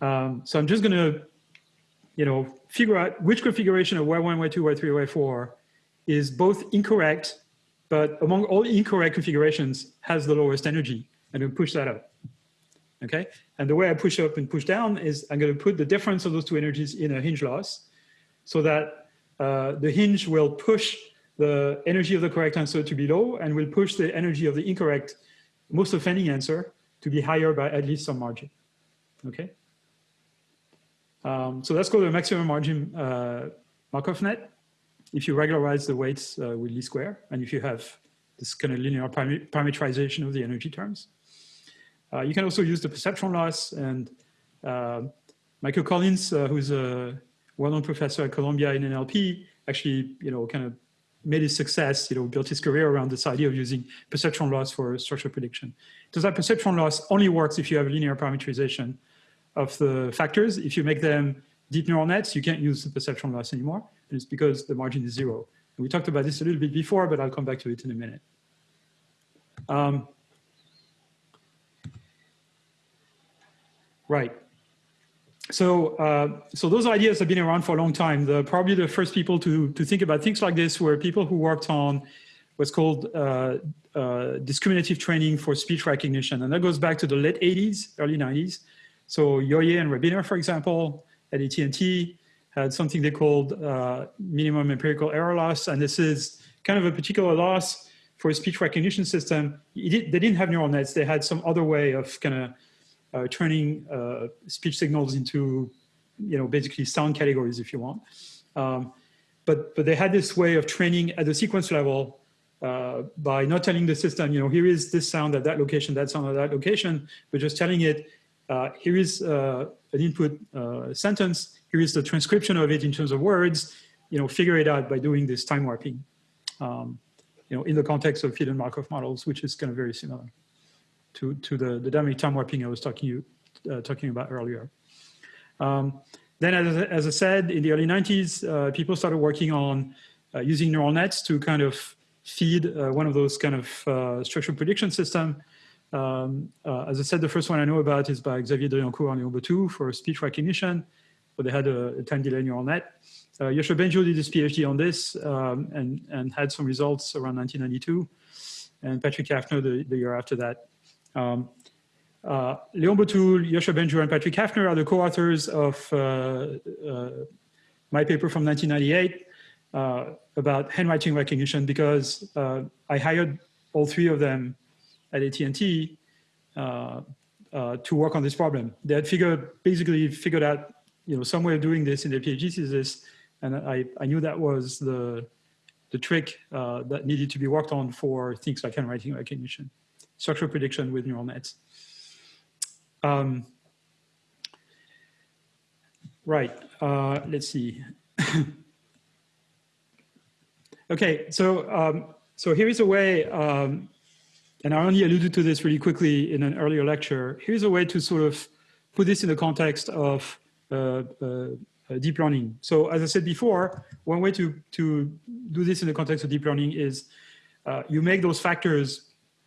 Um, so I'm just going to, you know, figure out which configuration of Y1, Y2, Y3, Y4 is both incorrect, but among all incorrect configurations has the lowest energy and then push that up. Okay, and the way I push up and push down is I'm going to put the difference of those two energies in a hinge loss so that uh, the hinge will push the energy of the correct answer to be low and will push the energy of the incorrect, most of offending answer to be higher by at least some margin. Okay. Um, so that's called the maximum margin uh, Markov net. If you regularize the weights uh, with least square, and if you have this kind of linear parametrization of the energy terms. Uh, you can also use the perceptron loss and uh, Michael Collins, uh, who's a well-known professor at Columbia in NLP, actually, you know, kind of made his success, you know, built his career around this idea of using perceptron loss for structural prediction. So that perceptron loss only works if you have linear parameterization of the factors. If you make them deep neural nets, you can't use the perceptron loss anymore. And it's because the margin is zero. And we talked about this a little bit before, but I'll come back to it in a minute. Um, right. So, uh, so those ideas have been around for a long time. The, probably the first people to, to think about things like this were people who worked on what's called uh, uh, discriminative training for speech recognition. And that goes back to the late 80s, early 90s. So Juang and Rabiner, for example, at AT&T had something they called uh, minimum empirical error loss. And this is kind of a particular loss for a speech recognition system. They didn't have neural nets. They had some other way of kind of turning uh, speech signals into, you know, basically sound categories if you want. Um, but, but they had this way of training at the sequence level uh, by not telling the system, you know, here is this sound at that location, that sound at that location, but just telling it, uh, here is uh, an input uh, sentence, here is the transcription of it in terms of words, you know, figure it out by doing this time warping, um, you know, in the context of hidden Markov models, which is kind of very similar to, to the, the dynamic time warping I was talking, you, uh, talking about earlier. Um, then, as, as I said, in the early 90s, uh, people started working on uh, using neural nets to kind of feed uh, one of those kind of uh, structural prediction system. Um, uh, as I said, the first one I know about is by Xavier Driancourt and Léon Bottou for speech recognition. So they had a, a time delay neural net. Uh, Yoshua Bengio did his PhD on this um, and, and had some results around 1992. And Patrick Haffner the, the year after that. Um, uh, Léon Bottou, Yoshua Bengio, and Patrick Haffner are the co-authors of uh, uh, my paper from 1998 uh, about handwriting recognition because uh, I hired all three of them at AT&T uh, to work on this problem. They had figured, basically figured out you know, some way of doing this in their PhD thesis, and I, I knew that was the, the trick that needed to be worked on for things like handwriting recognition structural prediction with neural nets. Um, right, uh, let's see. [laughs] okay, so um, so here is a way, um, and I only alluded to this really quickly in an earlier lecture. Here's a way to sort of put this in the context of uh, uh, deep learning. So as I said before, one way to, to do this in the context of deep learning is uh, you make those factors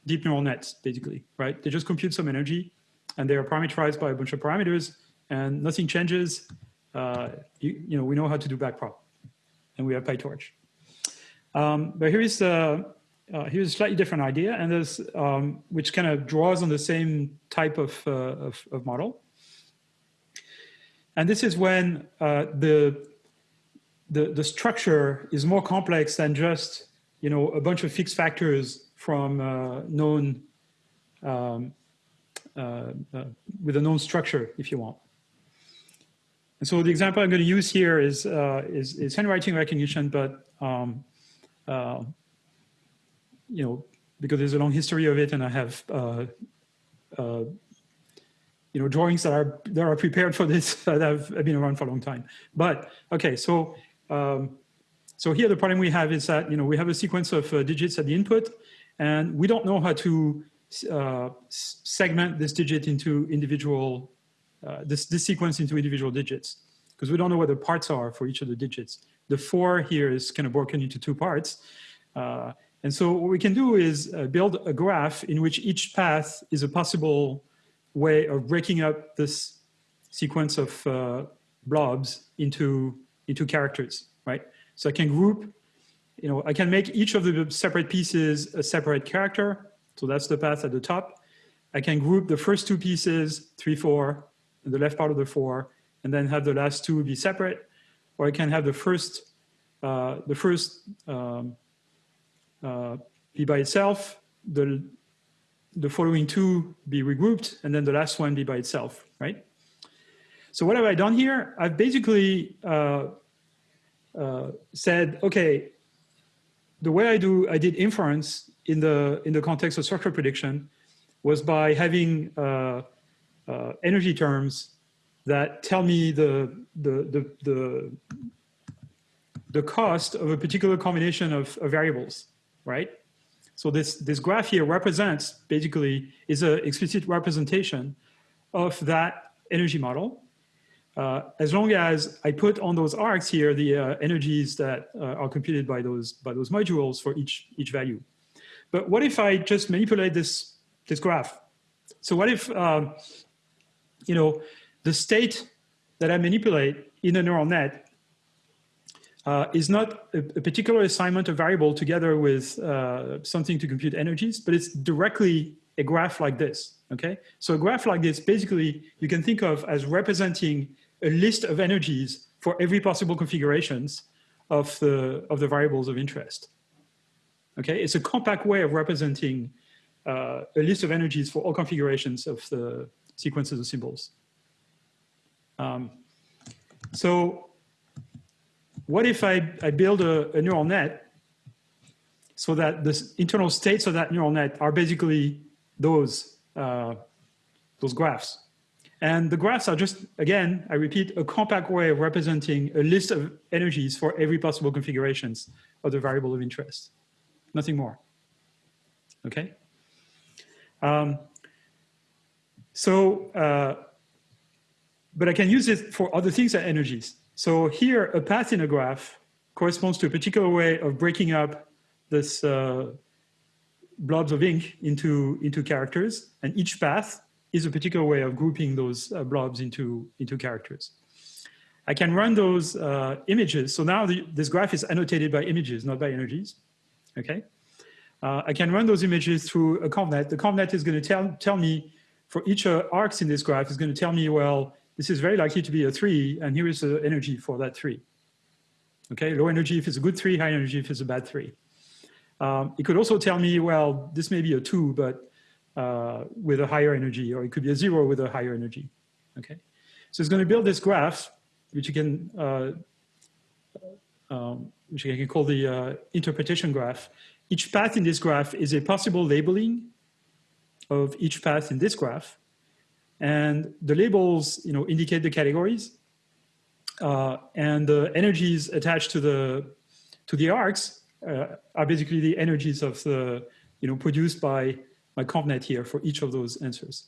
deep neural nets, basically, right? They just compute some energy and they are parameterized by a bunch of parameters and nothing changes. Uh, you, you, know, we know how to do backprop and we have PyTorch. Um, but here is, uh, uh, here's a slightly different idea and this, um, which kind of draws on the same type of, uh, of, of, model. And this is when uh, the, the, the structure is more complex than just, you know, a bunch of fixed factors from uh, known, um, uh, uh, with a known structure, if you want. And so the example I'm going to use here is, uh, is, is, handwriting recognition, but um, uh, you know, because there's a long history of it and I have uh, you know, drawings that are, that are prepared for this [laughs] that have, been around for a long time. But okay, so um, so here the problem we have is that, you know, we have a sequence of uh, digits at the input and we don't know how to uh, segment this digit into individual, uh, this, this sequence into individual digits because we don't know what the parts are for each of the digits. The four here is kind of broken into two parts. Uh, and so what we can do is uh, build a graph in which each path is a possible way of breaking up this sequence of uh, blobs into, into characters, right? So I can group, you know, I can make each of the separate pieces a separate character. So that's the path at the top. I can group the first two pieces, three, four, and the left part of the four, and then have the last two be separate. Or I can have the first, uh, the first um, uh, be by itself, the, the following two be regrouped, and then the last one be by itself, right? So what have I done here? I've basically uh, uh, said, okay, the way I do, I did inference in the in the context of structure prediction was by having uh, uh energy terms that tell me the the the the, the cost of a particular combination of, of variables, right? So this this graph here represents basically is an explicit representation of that energy model uh, as long as I put on those arcs here the uh, energies that uh, are computed by those by those modules for each each value. But what if I just manipulate this this graph? So what if um, you know the state that I manipulate in a neural net uh, is not a, a, particular assignment of variable together with uh, something to compute energies, but it's directly a graph like this. Okay, so a graph like this basically you can think of as representing a list of energies for every possible configurations of the, of the variables of interest. Okay, it's a compact way of representing uh, a list of energies for all configurations of the sequences of symbols. Um, so what if I, I build a, a neural net so that the internal states of that neural net are basically those, uh, those graphs. And the graphs are just, again, I repeat, a compact way of representing a list of energies for every possible configurations of the variable of interest. Nothing more. Okay? Um, so, uh, but I can use it for other things than energies. So here, a path in a graph corresponds to a particular way of breaking up this uh, blobs of ink into, into characters. And each path is a particular way of grouping those uh, blobs into, into characters. I can run those uh, images. So now the, this graph is annotated by images, not by energies. Okay. Uh, I can run those images through a convnet. The convnet is going to tell, tell me for each uh, arcs in this graph is going to tell me, well, this is very likely to be a three, and here is the energy for that three. Okay, low energy if it's a good three, high energy if it's a bad three. Um, it could also tell me, well, this may be a two, but uh, with a higher energy, or it could be a zero with a higher energy. Okay, so it's going to build this graph, which you can, uh, um, which you can call the uh, interpretation graph. Each path in this graph is a possible labeling of each path in this graph, and the labels, you know, indicate the categories, uh, and the energies attached to the to the arcs are basically the energies of the, you know, produced by my convnet here for each of those answers.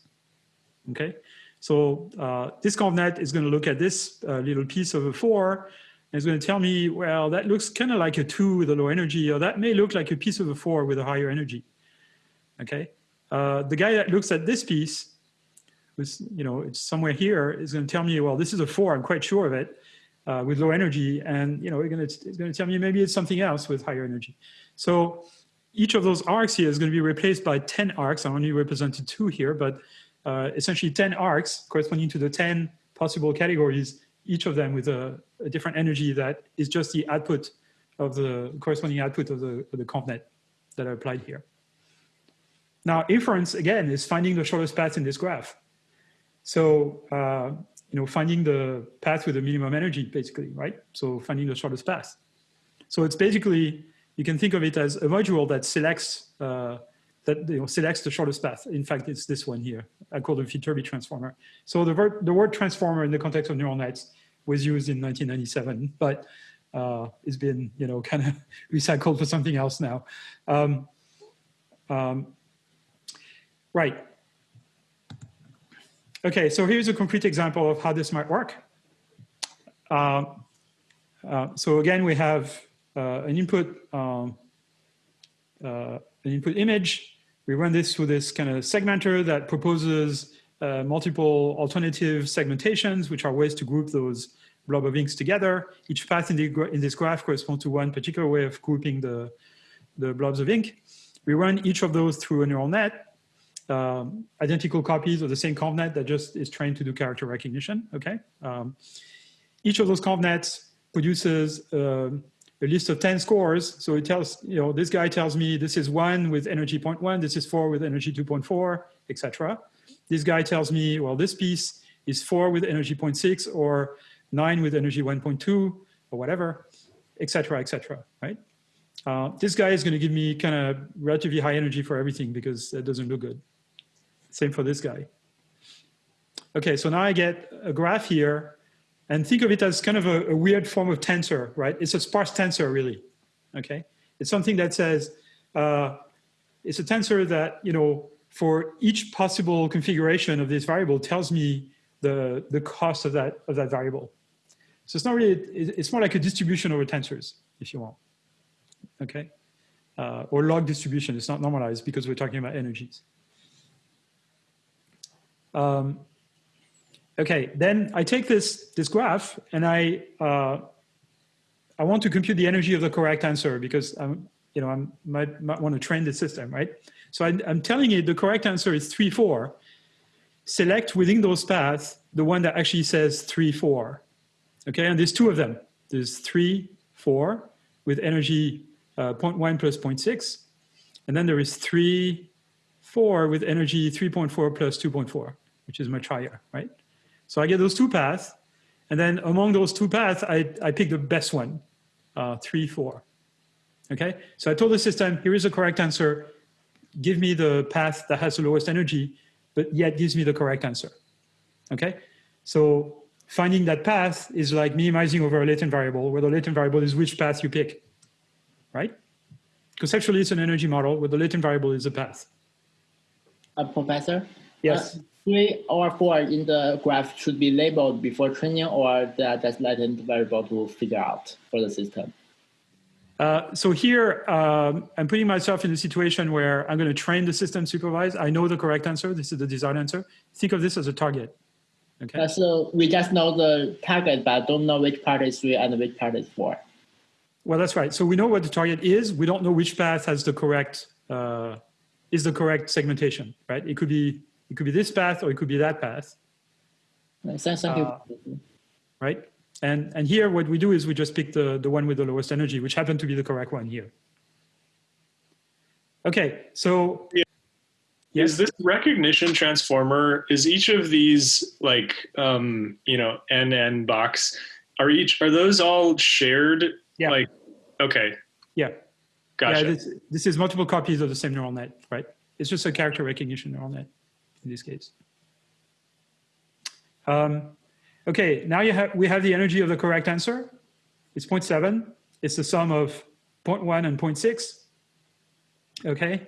Okay, so uh, this convnet is going to look at this uh, little piece of a four and it's going to tell me, well, that looks kind of like a two with a low energy, or that may look like a piece of a four with a higher energy. Okay, uh, the guy that looks at this piece, was, you know, it's somewhere here, is going to tell me, well, this is a four, I'm quite sure of it, uh, with low energy, and you know, to, it's going to tell me maybe it's something else with higher energy. So each of those arcs here is going to be replaced by 10 arcs. I only represented two here, but uh, essentially 10 arcs corresponding to the 10 possible categories, each of them with a, a, different energy that is just the output of the corresponding output of the, of the convnet that I applied here. Now inference, again, is finding the shortest path in this graph. So, uh, you know, finding the path with the minimum energy, basically, right? So finding the shortest path. So it's basically you can think of it as a module that selects uh, that you know, selects the shortest path. In fact, it's this one here. I call it Viterbi transformer. So the word, the word transformer in the context of neural nets was used in 1997, but uh, it's been you know kind of [laughs] recycled for something else now. Um, um, Right. Okay, so here's a concrete example of how this might work. Um, uh, so again, we have uh, an input, um, uh, an input image. We run this through this kind of segmenter that proposes uh, multiple alternative segmentations, which are ways to group those blob of inks together. Each path in, the, in this graph corresponds to one particular way of grouping the, the blobs of ink. We run each of those through a neural net, um, identical copies of the same convnet that just is trained to do character recognition, okay? Um, each of those convnets produces uh, a list of 10 scores. So it tells, you know, this guy tells me this is one with energy 0.1, this is four with energy 2.4, etc. This guy tells me, well, this piece is four with energy 0.6 or nine with energy 1.2 or whatever, etc., etc. right? Uh, this guy is going to give me kind of relatively high energy for everything because that doesn't look good. Same for this guy. Okay, so now I get a graph here and think of it as kind of a, a, weird form of tensor, right? It's a sparse tensor really, okay? It's something that says, uh, it's a tensor that, you know, for each possible configuration of this variable tells me the, the cost of that, of that variable. So it's not really, it's more like a distribution over tensors, if you want, okay? Uh, or log distribution, it's not normalized because we're talking about energies. Um, okay, then I take this, this graph and I, uh, I want to compute the energy of the correct answer because I'm, you know, I might, might want to train the system, right? So I, I'm telling it the correct answer is 3, 4. Select within those paths the one that actually says 3, 4. Okay, and there's two of them. There's 3, 4 with energy uh, 0.1 plus 0.6. And then there is 3, 4 with energy 3.4 plus 2.4, which is much higher, right? So I get those two paths. And then among those two paths, I, I pick the best one, uh, 3, 4. Okay, so I told the system, here is the correct answer. Give me the path that has the lowest energy, but yet gives me the correct answer. Okay, so finding that path is like minimizing over a latent variable, where the latent variable is which path you pick, right? Conceptually, it's an energy model where the latent variable is a path. Uh, professor? Yes. Uh, three or four in the graph should be labeled before training or that, that's latent variable to figure out for the system? Uh, so here, um, I'm putting myself in a situation where I'm going to train the system supervised. I know the correct answer. This is the desired answer. Think of this as a target. Okay. Uh, so we just know the target, but don't know which part is three and which part is four. Well, that's right. So we know what the target is. We don't know which path has the correct uh, is the correct segmentation, right? It could be it could be this path or it could be that path. Thank you. Uh, right. And and here what we do is we just pick the the one with the lowest energy, which happened to be the correct one here. Okay. So. Yeah. Yes. Is this recognition transformer, is each of these like, um, you know, NN box, are each, are those all shared? Yeah. Like, okay. Yeah. Gotcha. Yeah, this, this is multiple copies of the same neural net, right? It's just a character recognition neural net in this case. Um, okay, now you have, we have the energy of the correct answer. It's 0.7. It's the sum of 0.1 and 0.6. Okay,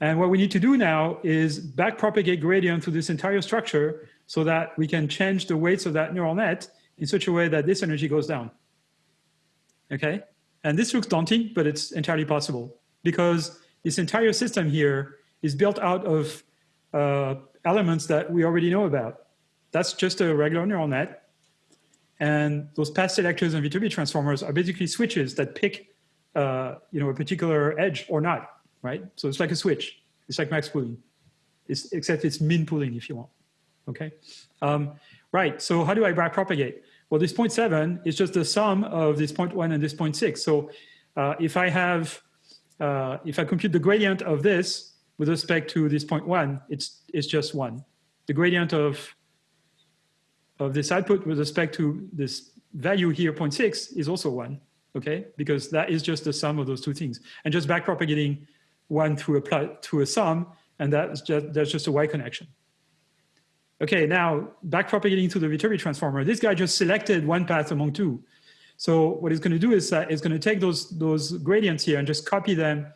and what we need to do now is backpropagate gradient through this entire structure so that we can change the weights of that neural net in such a way that this energy goes down. Okay, and this looks daunting, but it's entirely possible because this entire system here is built out of uh, elements that we already know about. That's just a regular neural net. And those path selectors and Viterbi transformers are basically switches that pick uh, you know, a particular edge or not right? So it's like a switch. It's like max pooling, it's, except it's min pooling if you want, okay? Um, right, so how do I propagate? Well, this 0.7 is just the sum of this 0.1 and this 0.6. So uh, if I have, uh, if I compute the gradient of this with respect to this 0.1, it's, it's just one. The gradient of, of this output with respect to this value here, 0.6, is also one, okay? Because that is just the sum of those two things. And just backpropagating one through a through a sum, and that's just that's just a y connection. Okay, now backpropagating to the Viterbi transformer. This guy just selected one path among two. So what it's going to do is that it's going to take those those gradients here and just copy them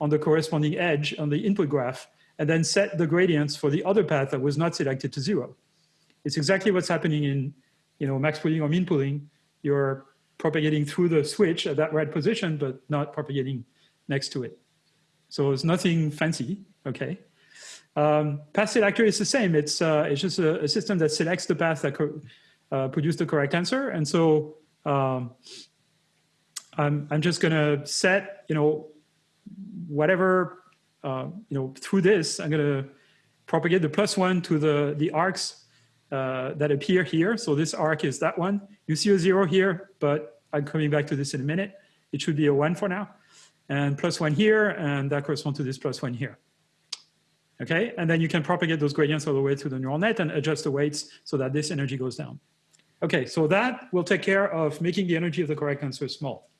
on the corresponding edge on the input graph, and then set the gradients for the other path that was not selected to zero. It's exactly what's happening in you know, max pooling or mean pooling. You're propagating through the switch at that right position, but not propagating next to it. So it's nothing fancy, okay? Um, path selector is the same. It's, uh, it's just a, a, system that selects the path that uh, produce the correct answer. And so um, I'm, I'm just gonna set, you know, whatever, uh, you know, through this, I'm gonna propagate the plus one to the, the arcs uh, that appear here. So this arc is that one. You see a zero here, but I'm coming back to this in a minute. It should be a one for now. And plus one here, and that corresponds to this plus one here. Okay, and then you can propagate those gradients all the way through the neural net and adjust the weights so that this energy goes down. Okay, so that will take care of making the energy of the correct answer small.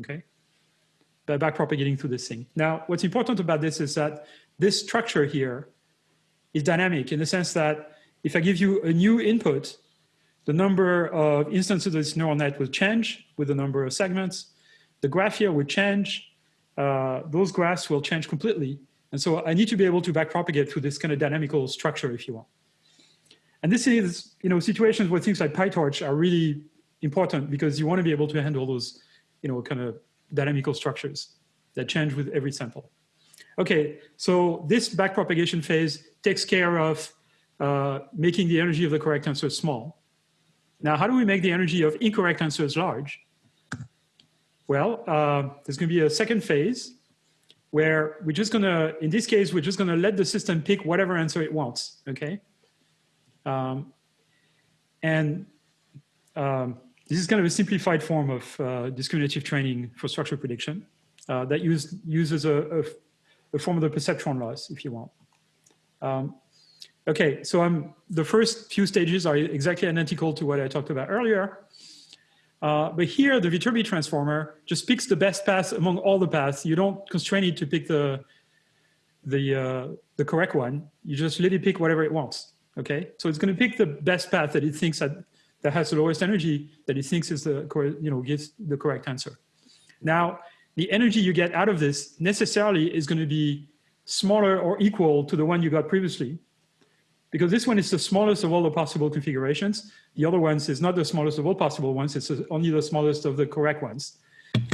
Okay, by back propagating through this thing. Now, what's important about this is that this structure here is dynamic in the sense that if I give you a new input, the number of instances of this neural net will change with the number of segments. The graph here will change. Uh, those graphs will change completely. And so I need to be able to backpropagate through this kind of dynamical structure, if you want. And this is, you know, situations where things like PyTorch are really important because you want to be able to handle those, you know, kind of dynamical structures that change with every sample. Okay, so this backpropagation phase takes care of uh, making the energy of the correct answer small. Now, how do we make the energy of incorrect answers large? Well, uh, there's going to be a second phase where we're just to, in this case, we're just to let the system pick whatever answer it wants, okay? Um, and um, this is kind of a simplified form of uh, discriminative training for structure prediction uh, that use, uses a, a, a, form of the perceptron loss, if you want. Um, okay, so I'm, the first few stages are exactly identical to what I talked about earlier. Uh, but here, the Viterbi transformer just picks the best path among all the paths. You don't constrain it to pick the, the, uh, the correct one. You just let it pick whatever it wants. Okay, so it's going to pick the best path that it thinks that, that has the lowest energy that it thinks is the you know gives the correct answer. Now, the energy you get out of this necessarily is going to be smaller or equal to the one you got previously, because this one is the smallest of all the possible configurations. The other ones is not the smallest of all possible ones, it's only the smallest of the correct ones.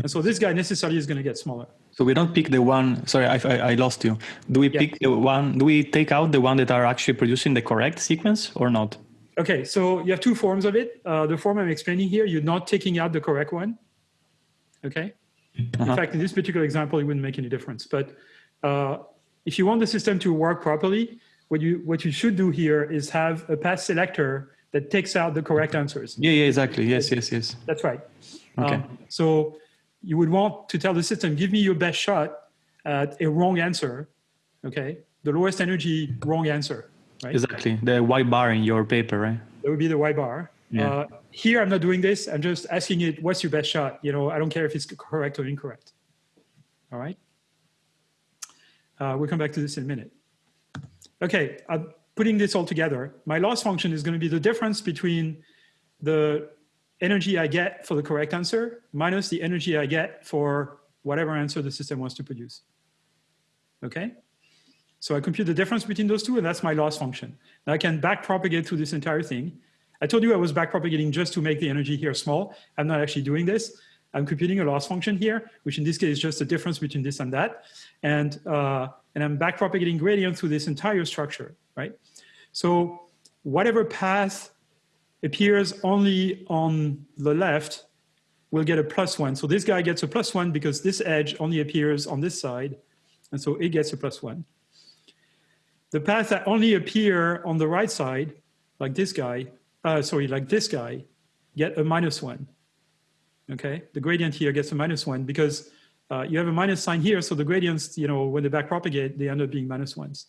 And so this guy necessarily is going to get smaller. So we don't pick the one, sorry, I, I, I lost you. Do we yeah. pick the one, do we take out the one that are actually producing the correct sequence or not? Okay, so you have two forms of it. Uh, the form I'm explaining here, you're not taking out the correct one. Okay. Uh -huh. In fact, in this particular example, it wouldn't make any difference. But uh, if you want the system to work properly, what you what you should do here is have a path selector that takes out the correct answers. Yeah, yeah, exactly. Yes, yes, yes. That's right. Okay. Um, so you would want to tell the system, give me your best shot at a wrong answer, okay? The lowest energy wrong answer, right? Exactly, the white bar in your paper, right? That would be the white bar. Yeah. Uh, here, I'm not doing this. I'm just asking it, what's your best shot? You know, I don't care if it's correct or incorrect. All right? Uh, we'll come back to this in a minute. Okay, I'm putting this all together. My loss function is going to be the difference between the energy I get for the correct answer minus the energy I get for whatever answer the system wants to produce. Okay? So I compute the difference between those two, and that's my loss function. Now I can backpropagate through this entire thing. I told you I was backpropagating just to make the energy here small. I'm not actually doing this. I'm computing a loss function here, which in this case is just the difference between this and that. And, uh, and I'm backpropagating gradient through this entire structure, right? So whatever path appears only on the left will get a plus one. So this guy gets a plus one because this edge only appears on this side. And so it gets a plus one. The paths that only appear on the right side, like this guy, uh, sorry, like this guy, get a minus one. Okay, the gradient here gets a minus one because uh, you have a minus sign here. So the gradients, you know, when they backpropagate, they end up being minus ones.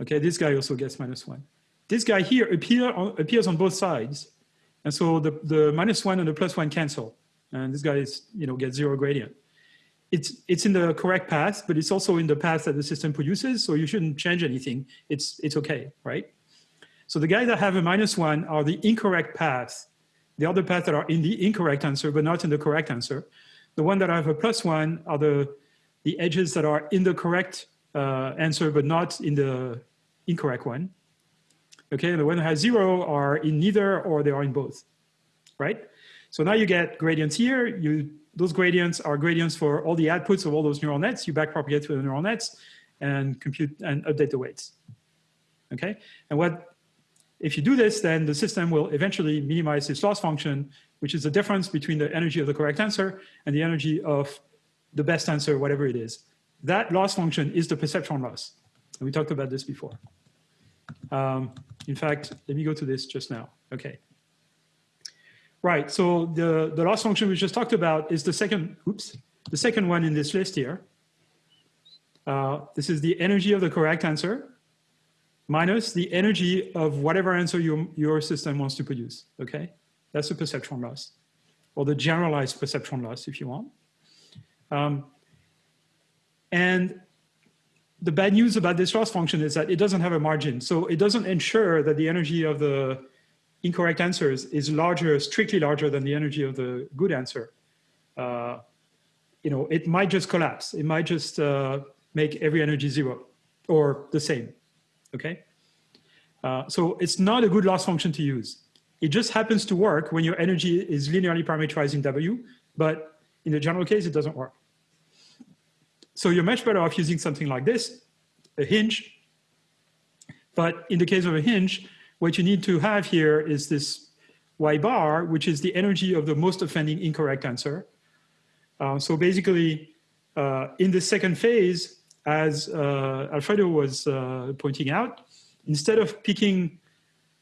Okay, this guy also gets minus one this guy here appear appears on both sides. And so the, the minus one and the plus one cancel. And this guy is, you know, gets zero gradient. It's, it's in the correct path, but it's also in the path that the system produces. So you shouldn't change anything. It's, it's okay, right? So the guys that have a minus one are the incorrect path. The other paths that are in the incorrect answer, but not in the correct answer. The one that I have a plus one are the, the edges that are in the correct uh, answer, but not in the incorrect one. Okay, and the one that has zero are in neither or they are in both, right? So now you get gradients here. You Those gradients are gradients for all the outputs of all those neural nets. You backpropagate to the neural nets and compute and update the weights. Okay, and what if you do this, then the system will eventually minimize this loss function, which is the difference between the energy of the correct answer and the energy of the best answer, whatever it is. That loss function is the perceptron loss. And we talked about this before. Um, in fact, let me go to this just now. Okay. Right, so the, the loss function we just talked about is the second, oops, the second one in this list here. Uh, this is the energy of the correct answer minus the energy of whatever answer your, your system wants to produce, okay? That's the perceptron loss, or the generalized perceptron loss if you want. Um, and the bad news about this loss function is that it doesn't have a margin. So it doesn't ensure that the energy of the incorrect answers is larger, strictly larger than the energy of the good answer. Uh, you know, it might just collapse. It might just uh, make every energy zero or the same, okay? Uh, so it's not a good loss function to use. It just happens to work when your energy is linearly parameterized in W, but in the general case, it doesn't work. So you're much better off using something like this, a hinge. But in the case of a hinge, what you need to have here is this y bar, which is the energy of the most offending incorrect answer. Uh, so basically, uh, in the second phase, as uh, Alfredo was uh, pointing out, instead of picking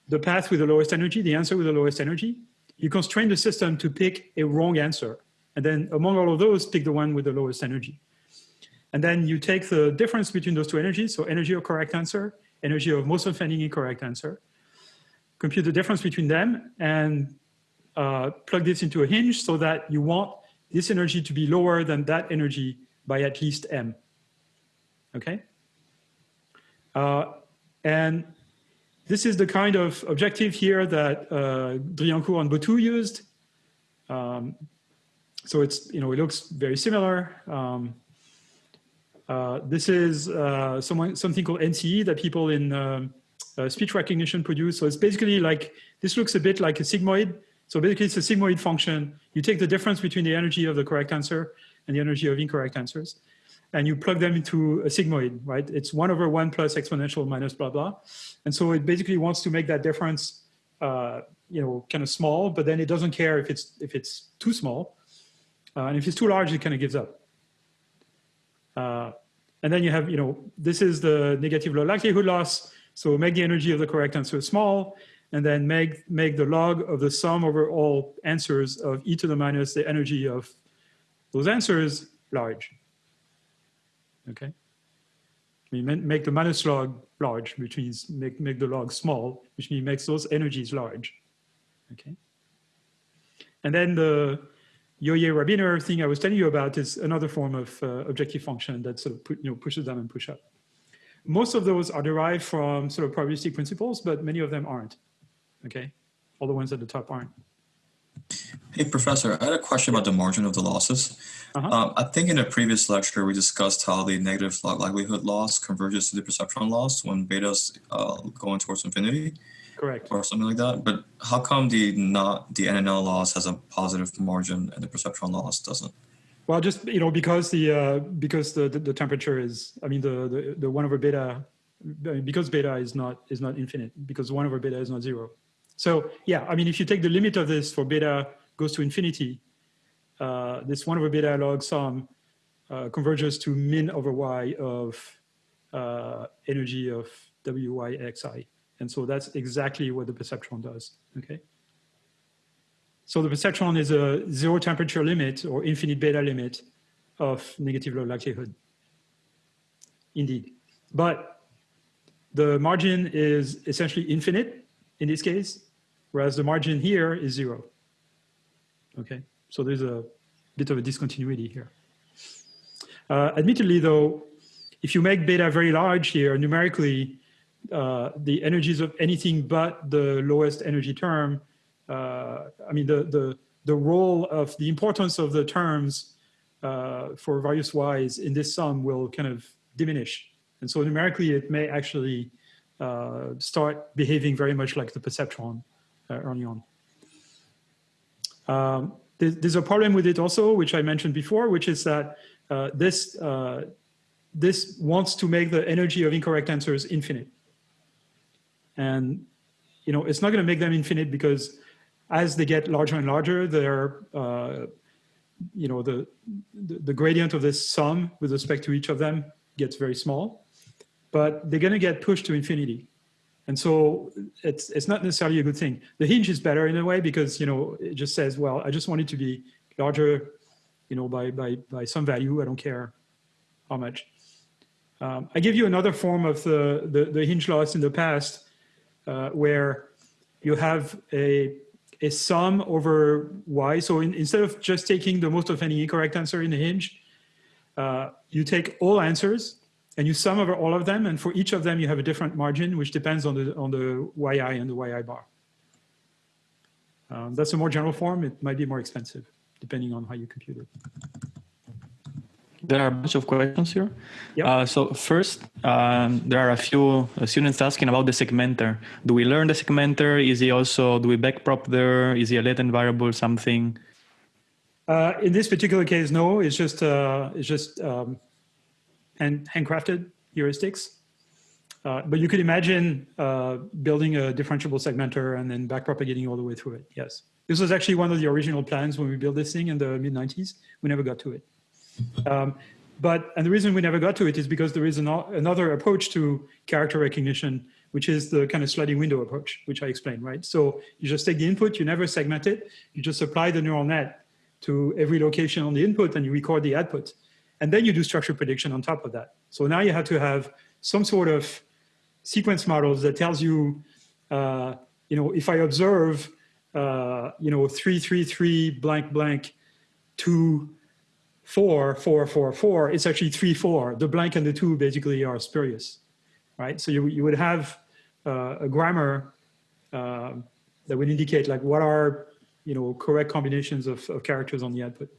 the path with the lowest energy, the answer with the lowest energy, you constrain the system to pick a wrong answer. And then among all of those, pick the one with the lowest energy. And then you take the difference between those two energies, so energy of correct answer, energy of most offending incorrect answer, compute the difference between them, and uh, plug this into a hinge so that you want this energy to be lower than that energy by at least m. Okay? Uh, and this is the kind of objective here that uh, Driancourt and Bottou used. Um, so it's, you know, it looks very similar. Um, uh, this is uh, someone, something called MCE that people in um, uh, speech recognition produce. So it's basically like, this looks a bit like a sigmoid. So basically it's a sigmoid function. You take the difference between the energy of the correct answer and the energy of incorrect answers, and you plug them into a sigmoid, right? It's one over one plus exponential minus blah, blah. And so it basically wants to make that difference, uh, you know, kind of small, but then it doesn't care if it's, if it's too small. Uh, and if it's too large, it kind of gives up. Uh, and then you have, you know, this is the negative log likelihood loss. So make the energy of the correct answer small, and then make, make the log of the sum over all answers of e to the minus the energy of those answers large. Okay. Mean, make the minus log large, which means make, make the log small, which means makes those energies large. Okay. And then the, Juang-Rabiner thing I was telling you about is another form of uh, objective function that sort of put, you know, pushes down and push up. Most of those are derived from sort of probabilistic principles, but many of them aren't. Okay, all the ones at the top aren't. Hey, Professor, I had a question about the margin of the losses. Uh -huh. um, I think in a previous lecture, we discussed how the negative log likelihood loss converges to the perceptron loss when beta's uh, going towards infinity. Correct. Or something like that. But how come the not the NNL loss has a positive margin and the perceptron loss doesn't? Well, just you know, because the uh, because the, the, the temperature is, I mean, the, the the one over beta, because beta is not is not infinite, because one over beta is not zero. So yeah, I mean, if you take the limit of this for beta goes to infinity, uh, this one over beta log sum uh, converges to min over y of uh, energy of wyxi. And so that's exactly what the perceptron does, okay? So the perceptron is a zero temperature limit or infinite beta limit of negative log likelihood, indeed. But the margin is essentially infinite in this case, whereas the margin here is zero, okay? So there's a bit of a discontinuity here. Uh, admittedly though, if you make beta very large here, numerically, uh, the energies of anything but the lowest energy term, uh, I mean, the, the, the role of the importance of the terms uh, for various y's in this sum will kind of diminish And so numerically, it may actually start behaving very much like the perceptron uh, early on. Um, there's, there's, a problem with it also, which I mentioned before, which is that uh, this, uh, this wants to make the energy of incorrect answers infinite. And you know, it's not going to make them infinite because as they get larger and larger, their, uh, you know, the, the, the gradient of this sum with respect to each of them gets very small, but they're going to get pushed to infinity. And so it's, it's not necessarily a good thing. The hinge is better in a way because, you know, it just says, well, I just want it to be larger, you know, by, by, by some value. I don't care how much. Um, I give you another form of the, the, the hinge loss in the past uh, where you have a, a sum over y. So in, instead of just taking the most of any incorrect answer in the hinge, uh, you take all answers and you sum over all of them. And for each of them, you have a different margin, which depends on the, on the yi and the yi bar. Um, that's a more general form. It might be more expensive, depending on how you compute it. There are a bunch of questions here. Yep. Uh, so first, um, there are a few students asking about the segmenter. Do we learn the segmenter? Is he also, do we backprop there? Is he a latent variable, something? Uh, in this particular case, no, it's just, uh, it's just um, hand, handcrafted heuristics. Uh, but you could imagine uh, building a differentiable segmenter and then backpropagating all the way through it, yes. This was actually one of the original plans when we built this thing in the mid 90s. We never got to it. Um, but, and the reason we never got to it is because there is an, another approach to character recognition, which is the kind of sliding window approach, which I explained, right? So you just take the input, you never segment it, you just apply the neural net to every location on the input and you record the output. And then you do structure prediction on top of that. So now you have to have some sort of sequence models that tells you, uh, you know, if I observe, uh, you know, three, three, three, blank, blank, two, four, four, four, four, it's actually three, four. The blank and the two basically are spurious, right? So you, you would have uh, a grammar uh, that would indicate like what are, you know, correct combinations of, of characters on the output.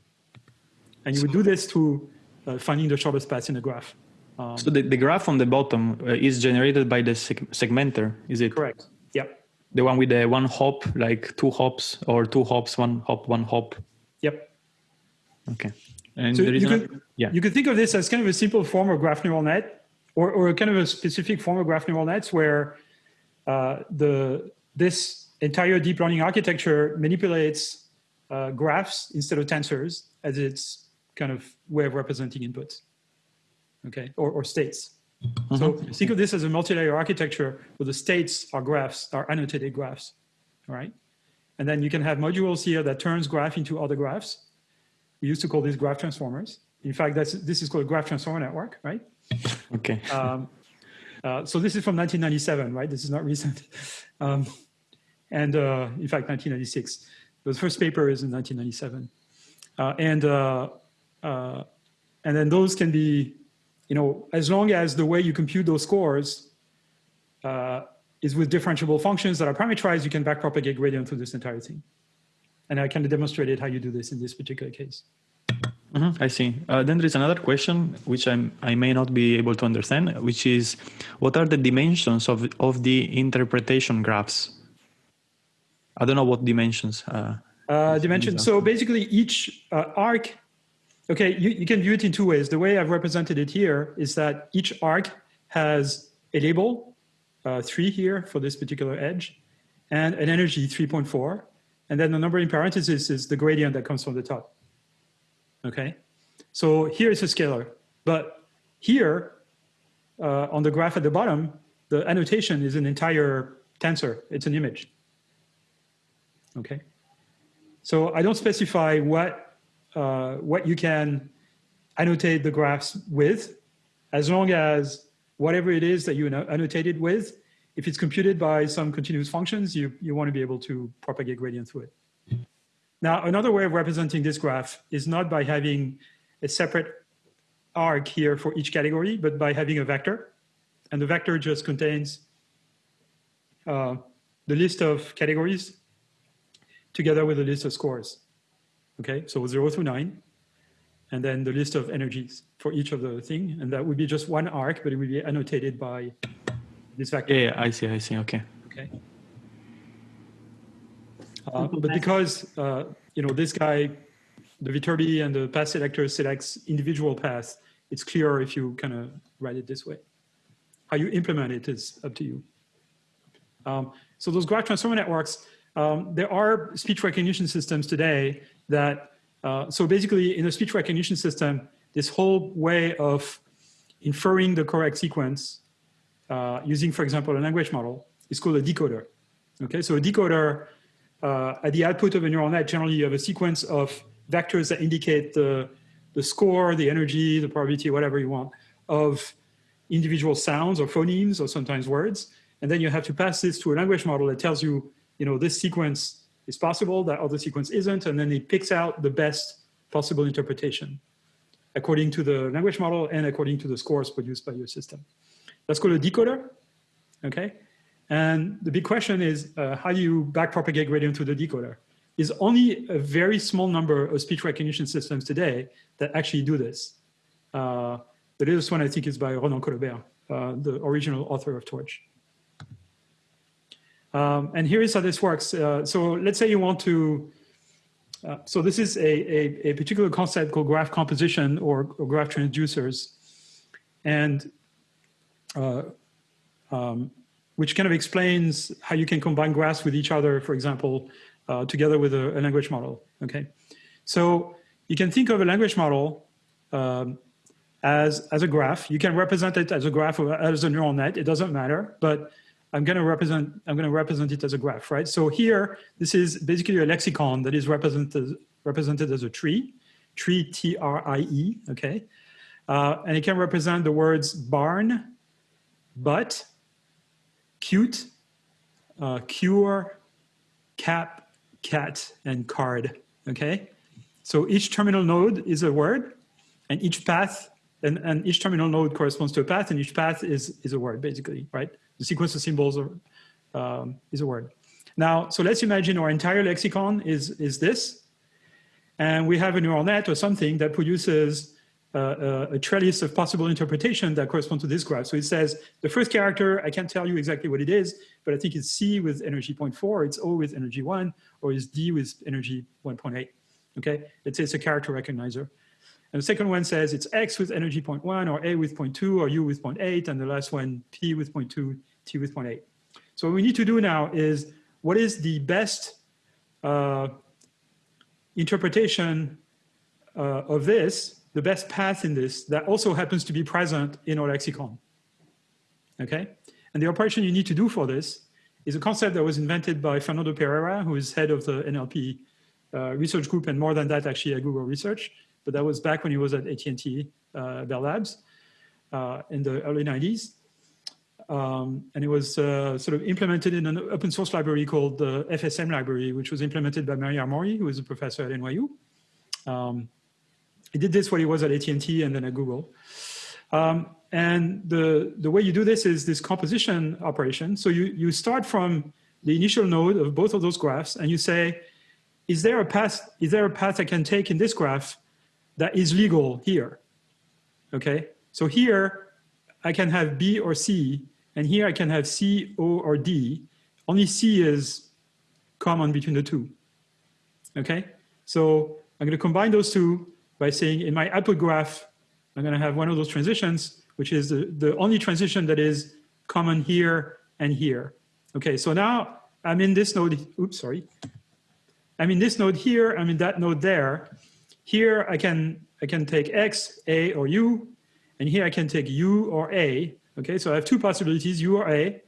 And you would do this through finding the shortest paths in the graph. Um, so the, the graph on the bottom uh, is generated by the seg segmenter, is it? Correct, yep. The one with the one hop, like two hops or two hops, one hop, one hop. Yep. Okay. And so you could, yeah. you could think of this as kind of a simple form of graph neural net or, or kind of a specific form of graph neural nets where uh, the, this entire deep learning architecture manipulates uh, graphs instead of tensors as its kind of way of representing inputs, okay, or, or states. Mm -hmm. So think of this as a multi-layer architecture where the states are graphs, are annotated graphs, all right? And then you can have modules here that turns graph into other graphs. We used to call these graph transformers. In fact, that's, this is called a graph transformer network, right? [laughs] Okay. Um, uh, so this is from 1997, right? This is not recent. [laughs] Um, and uh, in fact, 1996. The first paper is in 1997. Uh, and, uh, and then those can be, you know, as long as the way you compute those scores uh, is with differentiable functions that are parameterized, you can backpropagate gradient through this entire thing. And I kind of demonstrated how you do this in this particular case. Mm -hmm, I see. Uh, then there is another question which I'm, I may not be able to understand, which is what are the dimensions of, of the interpretation graphs? I don't know what dimensions. Uh, uh, dimensions. So basically each uh, arc, okay, you, you can view it in two ways. The way I've represented it here is that each arc has a label, uh, three here for this particular edge, and an energy 3.4. And then the number in parentheses is the gradient that comes from the top. Okay, so here is a scalar, but here uh, on the graph at the bottom, the annotation is an entire tensor. It's an image. Okay, so I don't specify what uh, what you can annotate the graphs with, as long as whatever it is that you annotated with, if it's computed by some continuous functions, you, you want to be able to propagate gradient through it. Now, another way of representing this graph is not by having a separate arc here for each category, but by having a vector. And the vector just contains uh, the list of categories together with a list of scores. Okay, so zero through nine. and then the list of energies for each of the thing. And that would be just one arc, but it would be annotated by this vector. Yeah, yeah, I see, I see. Okay. Okay. Uh, but because uh, you know this guy, the Viterbi and the path selector selects individual paths, it's clearer if you kind of write it this way. How you implement it is up to you. Um, so those graph transformer networks, um, there are speech recognition systems today that, uh, so basically in a speech recognition system, this whole way of inferring the correct sequence uh, using, for example, a language model is called a decoder. Okay, so a decoder, uh, at the output of a neural net, generally you have a sequence of vectors that indicate the, the score, the energy, the probability, whatever you want, of individual sounds or phonemes or sometimes words. And then you have to pass this to a language model that tells you, you know, this sequence is possible, that other sequence isn't, and then it picks out the best possible interpretation according to the language model and according to the scores produced by your system. That's called a decoder, okay? And the big question is, uh, how do you backpropagate gradient to the decoder? Is only a very small number of speech recognition systems today that actually do this. Uh, the latest one, I think, is by Ronan Collobert, uh, the original author of Torch. Um, and here is how this works. Uh, so let's say you want to, uh, so this is a, a, a, particular concept called graph composition or, or graph transducers. And uh, um, which kind of explains how you can combine graphs with each other, for example, uh, together with a, a, language model, okay? So you can think of a language model um, as, as a graph. You can represent it as a graph or as a neural net, it doesn't matter, but I'm going to represent I'm going to represent it as a graph, right? So here, this is basically a lexicon that is represented represented as a tree, tree T R I E, okay, uh, and it can represent the words barn, but, cute, uh, cure, cap, cat, and card, okay? So each terminal node is a word, and each path, and, and each terminal node corresponds to a path, and each path is, is a word, basically, right? The sequence of symbols are, um, is a word. Now, so let's imagine our entire lexicon is, is this, and we have a neural net or something that produces uh, a trellis of possible interpretation that correspond to this graph. So it says the first character, I can't tell you exactly what it is, but I think it's C with energy 0.4, it's O with energy 1, or it's D with energy 1.8. Okay, let's say it's a character recognizer. And the second one says it's X with energy 0.1, or A with 0.2, or U with 0.8, and the last one P with 0.2, T with 0.8. So what we need to do now is what is the best uh, interpretation uh, of this the best path in this that also happens to be present in our lexicon. Okay? And the operation you need to do for this is a concept that was invented by Fernando Pereira, who is head of the NLP uh, research group, and more than that, actually, at Google Research. But that was back when he was at AT&T uh, Bell Labs uh, in the early 90s. Um, and it was uh, sort of implemented in an open source library called the FSM library, which was implemented by Mehryar Mohri, who is a professor at NYU. Um, he did this while he was at AT&T and then at Google. Um, and the, the way you do this is this composition operation. So you, you start from the initial node of both of those graphs and you say, is there a path, is there a path I can take in this graph that is legal here? Okay, so here I can have B or C, and here I can have C, O, or D. Only C is common between the two. Okay, so I'm going to combine those two by saying in my output graph, I'm going to have one of those transitions, which is the, the only transition that is common here and here. Okay, so now I'm in this node, oops, sorry. I'm in this node here, I'm in that node there. Here I can, I can take X, A, or U, and here I can take U or A. Okay, so I have two possibilities, U or A,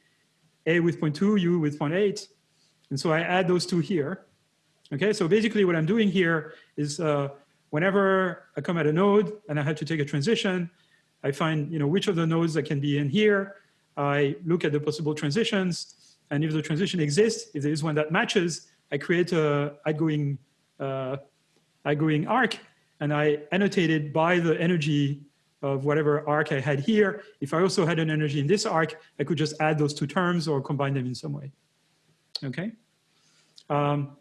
A with 0.2, U with 0.8. And so I add those two here. Okay, so basically what I'm doing here is uh, whenever I come at a node and I have to take a transition, I find you know which of the nodes that can be in here. I look at the possible transitions, and if the transition exists, if there is one that matches, I create a outgoing uh, outgoing arc, and I annotate it by the energy of whatever arc I had here. If I also had an energy in this arc, I could just add those two terms or combine them in some way. Okay. Um,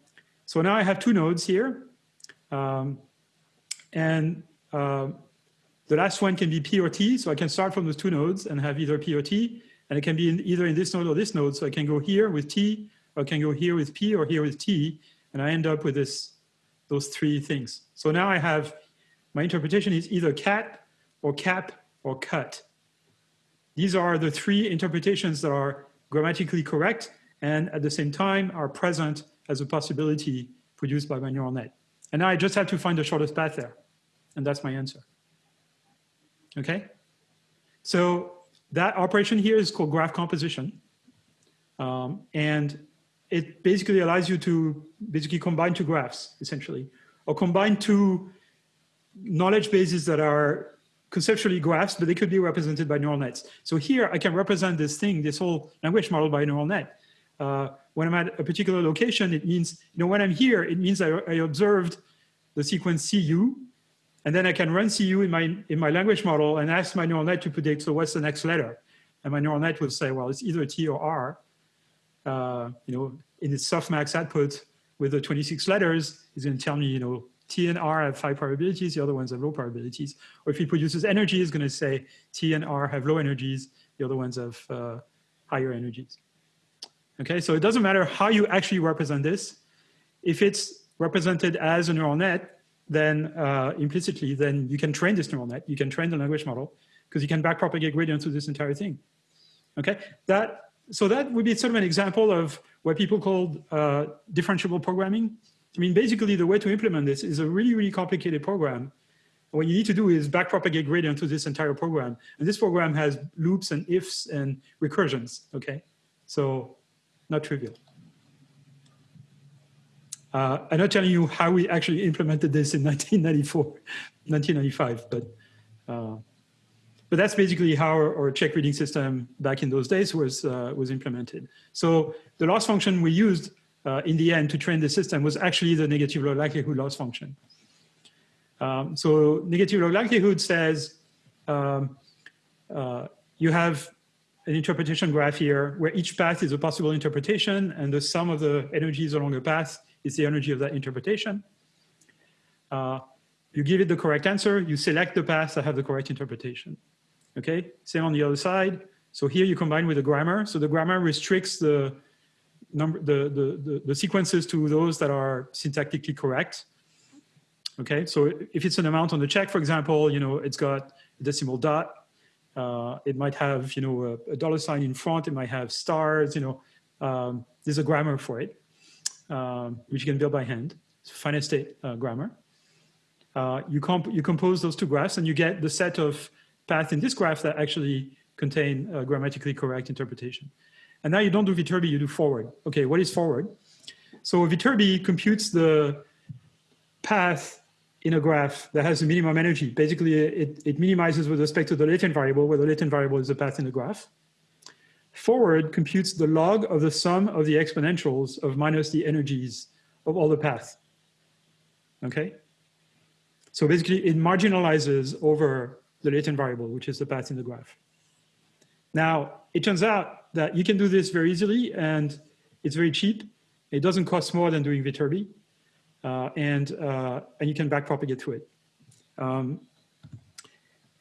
so now I have two nodes here. Um, and uh, the last one can be P or T. So I can start from those two nodes and have either P or T. And it can be in either in this node or this node. So I can go here with T, or I can go here with P or here with T. And I end up with this, those three things. So now I have, my interpretation is either cat or cap or cut. These are the three interpretations that are grammatically correct and at the same time are present as a possibility produced by my neural net. And now I just have to find the shortest path there. And that's my answer. Okay? So that operation here is called graph composition. Um, and it basically allows you to basically combine two graphs, essentially, or combine two knowledge bases that are conceptually graphs, but they could be represented by neural nets. So here I can represent this thing, this whole language model by a neural net. Uh, when I'm at a particular location, it means, you know, when I'm here, it means I, I observed the sequence CU, and then I can run CU in my, in my language model and ask my neural net to predict, so what's the next letter? And my neural net will say, well, it's either T or R. Uh, you know, in its softmax output with the 26 letters, it's going to tell me, you know, T and R have high probabilities, the other ones have low probabilities. Or if it produces energy, it's going to say T and R have low energies, the other ones have uh, higher energies. Okay, so it doesn't matter how you actually represent this. If it's represented as a neural net, then uh, implicitly, then you can train this neural net. You can train the language model because you can backpropagate gradient through this entire thing. Okay, that so that would be sort of an example of what people call uh, differentiable programming. I mean, basically, the way to implement this is a really, really complicated program. What you need to do is backpropagate gradient to this entire program. And this program has loops and ifs and recursions, okay? So not trivial. Uh, I'm not telling you how we actually implemented this in [laughs] 1994, 1995, but uh, but that's basically how our, our, check reading system back in those days was uh, was implemented. So the loss function we used uh, in the end to train the system was actually the negative log likelihood loss function. Um, so negative log likelihood says um, uh, you have an interpretation graph here where each path is a possible interpretation and the sum of the energies along a path is the energy of that interpretation. Uh, you give it the correct answer, you select the path that have the correct interpretation. Okay, same on the other side. So here you combine with the grammar. So the grammar restricts the number, the, the, the, the sequences to those that are syntactically correct. Okay, so if it's an amount on the check, for example, you know, it's got a decimal dot. Uh, it might have, you know, a, a, dollar sign in front. It might have stars, you know, um, there's a grammar for it, um, which you can build by hand. It's finite state uh, grammar. Uh, you, comp you compose those two graphs and you get the set of paths in this graph that actually contain a grammatically correct interpretation. And now you don't do Viterbi, you do forward. Okay, what is forward? So Viterbi computes the path in a graph that has a minimum energy. Basically, it, it minimizes with respect to the latent variable, where the latent variable is the path in the graph. Forward computes the log of the sum of the exponentials of minus the energies of all the paths. Okay? So basically, it marginalizes over the latent variable, which is the path in the graph. Now, it turns out that you can do this very easily, and it's very cheap. It doesn't cost more than doing Viterbi uh, and, uh, and you can backpropagate through it. Um,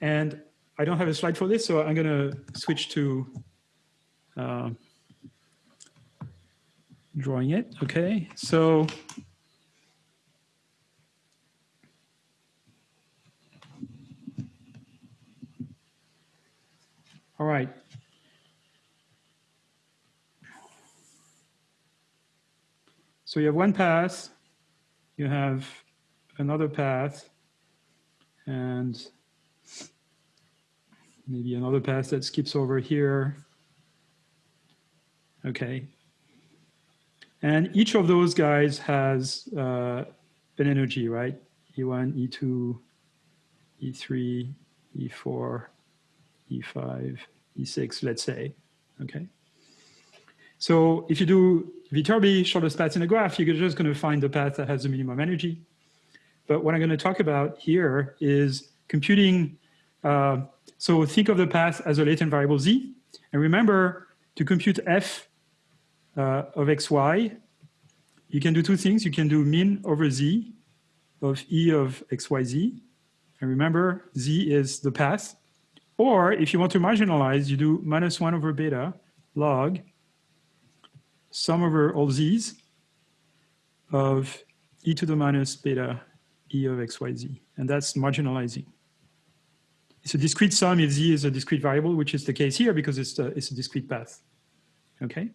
and I don't have a slide for this, so I'm going to switch to uh, drawing it. Okay, so all right. So you have one pass you have another path and maybe another path that skips over here. Okay. And each of those guys has uh, an energy, right? E1, E2, E3, E4, E5, E6, let's say, okay? So if you do Viterbi, shortest path in a graph, you're just going to find the path that has the minimum energy. But what I'm going to talk about here is computing. Uh, so think of the path as a latent variable z. And remember, to compute f uh, of xy, you can do two things. You can do min over z of e of xyz. And remember, z is the path. Or if you want to marginalize, you do minus 1 over beta log sum over all z's of e to the minus beta e of xyz. And that's marginalizing. It's a discrete sum if z is a discrete variable, which is the case here because it's a, it's a discrete path. Okay?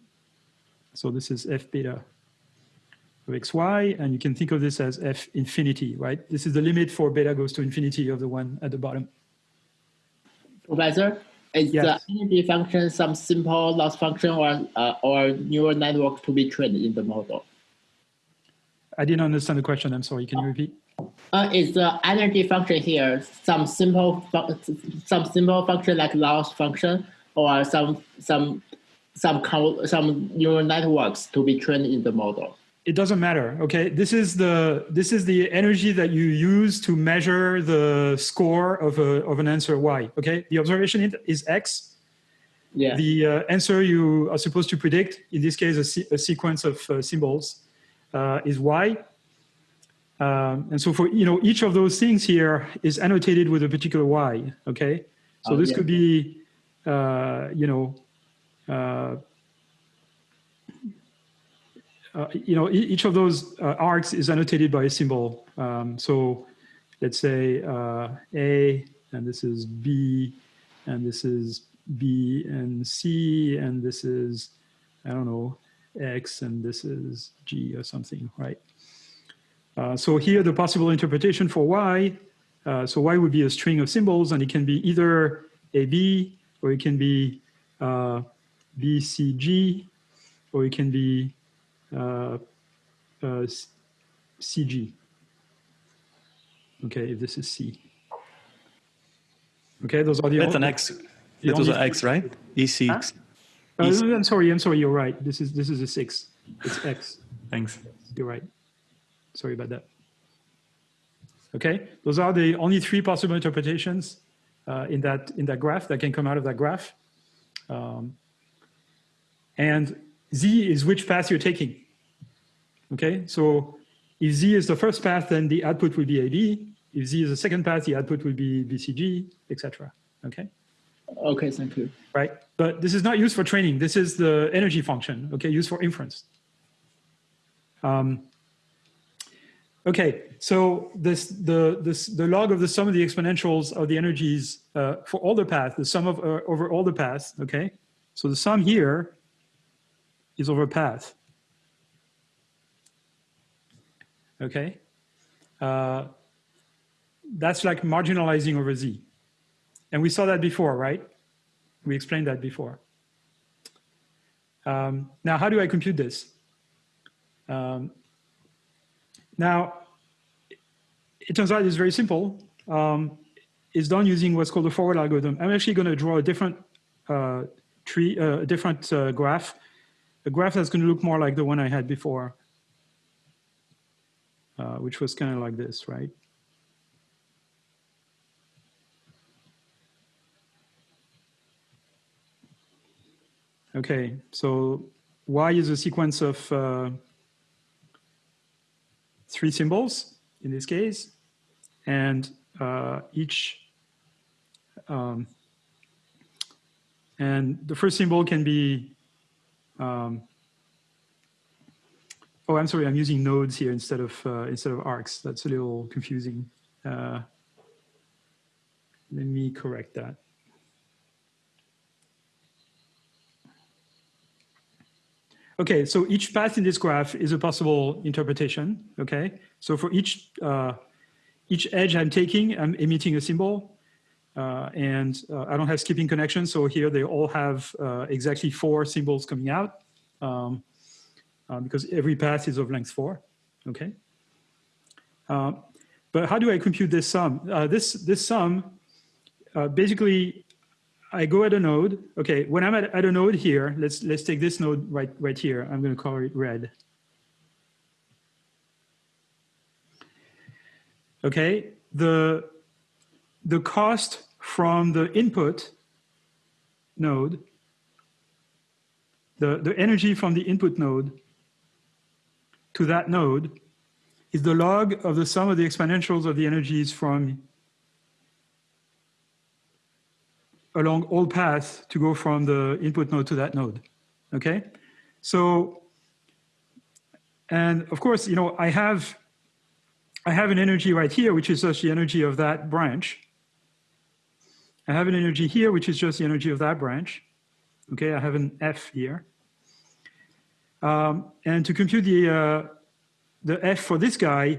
So this is f beta of xy, and you can think of this as f infinity, right? This is the limit for beta goes to infinity of the one at the bottom. Professor, is Yes. the energy function some simple loss function or uh, or neural network to be trained in the model? I didn't understand the question. I'm sorry. Can you repeat? Uh, is the energy function here some simple some simple function like loss function or some some some co- some neural networks to be trained in the model? It doesn't matter. Okay. This is the this is the energy that you use to measure the score of a of an answer y. Okay. The observation is x. Yeah. The uh, answer you are supposed to predict, in this case, a, se- a sequence of uh, symbols, uh, is y. Um, and so for you know each of those things here is annotated with a particular y. Okay, so Oh, this yeah. could be uh, you know uh, you know each of those uh, arcs is annotated by a symbol. Um, so let's say uh, A, and this is B, and this is B and C, and this is I don't know X, and this is G or something, right? Uh, so here the possible interpretation for y, uh, so y would be a string of symbols and it can be either AB or it can be BCG or it can be CG. Okay, if this is C. Okay, those are the That's an X. That was an X, right? E6. Uh, Is- I'm sorry, I'm sorry, you're right. This is this is a six. It's X. Thanks. You're right. Sorry about that. Okay, those are the only three possible interpretations uh, in that in that graph that can come out of that graph. Um, and z is which path you're taking. Okay, so if z is the first path, then the output will be AB. If z is the second path, the output will be BCG, etc. Okay Okay, thank you. right? But this is not used for training. This is the energy function, okay, used for inference. Um, okay, so this the this the log of the sum of the exponentials of the energies uh, for all the paths, the sum of uh, over all the paths, okay. So the sum here is over path. Okay, uh, that's like marginalizing over z, and we saw that before, right? We explained that before. Um, now, how do I compute this? Um, now, it turns out it's very simple. Um, it's done using what's called a forward algorithm. I'm actually going to draw a different uh, tree, uh, a different uh, graph, a graph that's going to look more like the one I had before, uh, which was kind of like this, right? Okay, so Y is a sequence of uh, three symbols in this case, and uh, each, um, and the first symbol can be, um, oh, I'm sorry, I'm using nodes here instead of uh, instead of arcs. That's a little confusing. Uh, let me correct that. Okay, so each path in this graph is a possible interpretation. Okay, so for each uh, each edge I'm taking, I'm emitting a symbol, uh, and uh, I don't have skipping connections. So here they all have uh, exactly four symbols coming out, um, uh, because every path is of length four. Okay, uh, but how do I compute this sum? Uh, this this sum basically I go at a node. Okay, when I'm at, at a node here, let's let's take this node right right here. I'm going to call it red. Okay, the the cost from the input node, the the energy from the input node to that node is the log of the sum of the exponentials of the energies from along all paths to go from the input node to that node. Okay, so and of course, you know, I have I have an energy right here, which is just the energy of that branch. I have an energy here, which is just the energy of that branch. Okay, I have an F here. Um, and to compute the, uh, the F for this guy,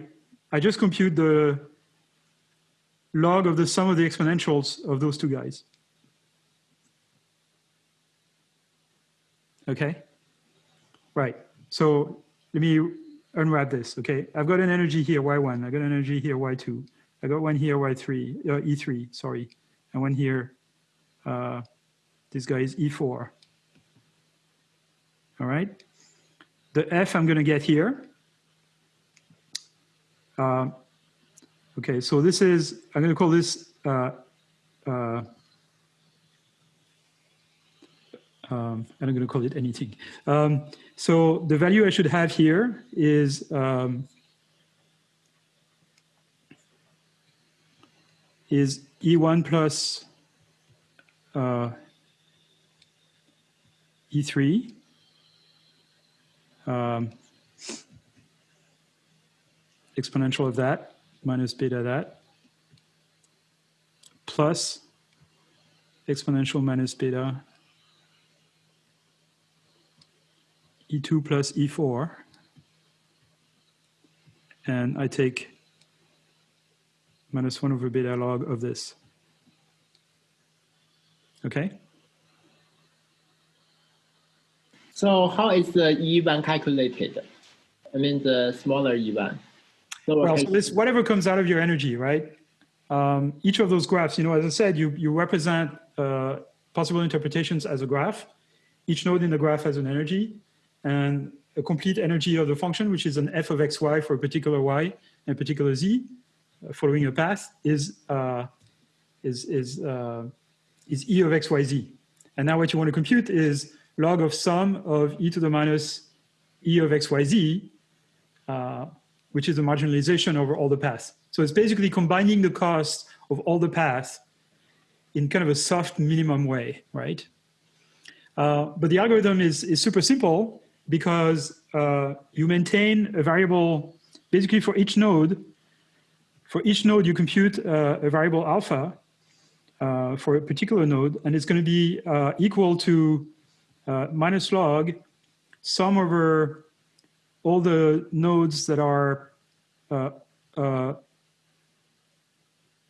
I just compute the log of the sum of the exponentials of those two guys. Okay, right. So let me unwrap this, okay? I've got an energy here, Y1. I've got an energy here, Y2. I got one here, Y3, uh, E3, sorry. And one here, uh, this guy is E4. All right. The F I'm going to get here. Uh, okay, so this is, I'm going to call this uh, uh, um, I'm going to call it anything. Um, so the value I should have here is um, is E1 plus uh, E3 um, exponential of that minus beta that plus exponential minus beta E2 plus E4 and I take minus 1 over beta log of this. Okay? So how is the E1 calculated? I mean, the smaller E1. So Well, so this whatever comes out of your energy, right? Um, each of those graphs, you know, as I said, you you represent uh, possible interpretations as a graph. Each node in the graph has an energy, and a complete energy of the function, which is an f of xy for a particular y and a particular z, following a path, is uh, is is uh, is e of xyz. And now what you want to compute is log of sum of e to the minus e of xyz, uh, which is a marginalization over all the paths. So it's basically combining the cost of all the paths in kind of a soft minimum way, right? Uh, but the algorithm is, is super simple because uh, you maintain a variable, basically for each node, for each node you compute uh, a variable alpha uh, for a particular node, and it's going to be uh, equal to minus log sum over all the nodes that are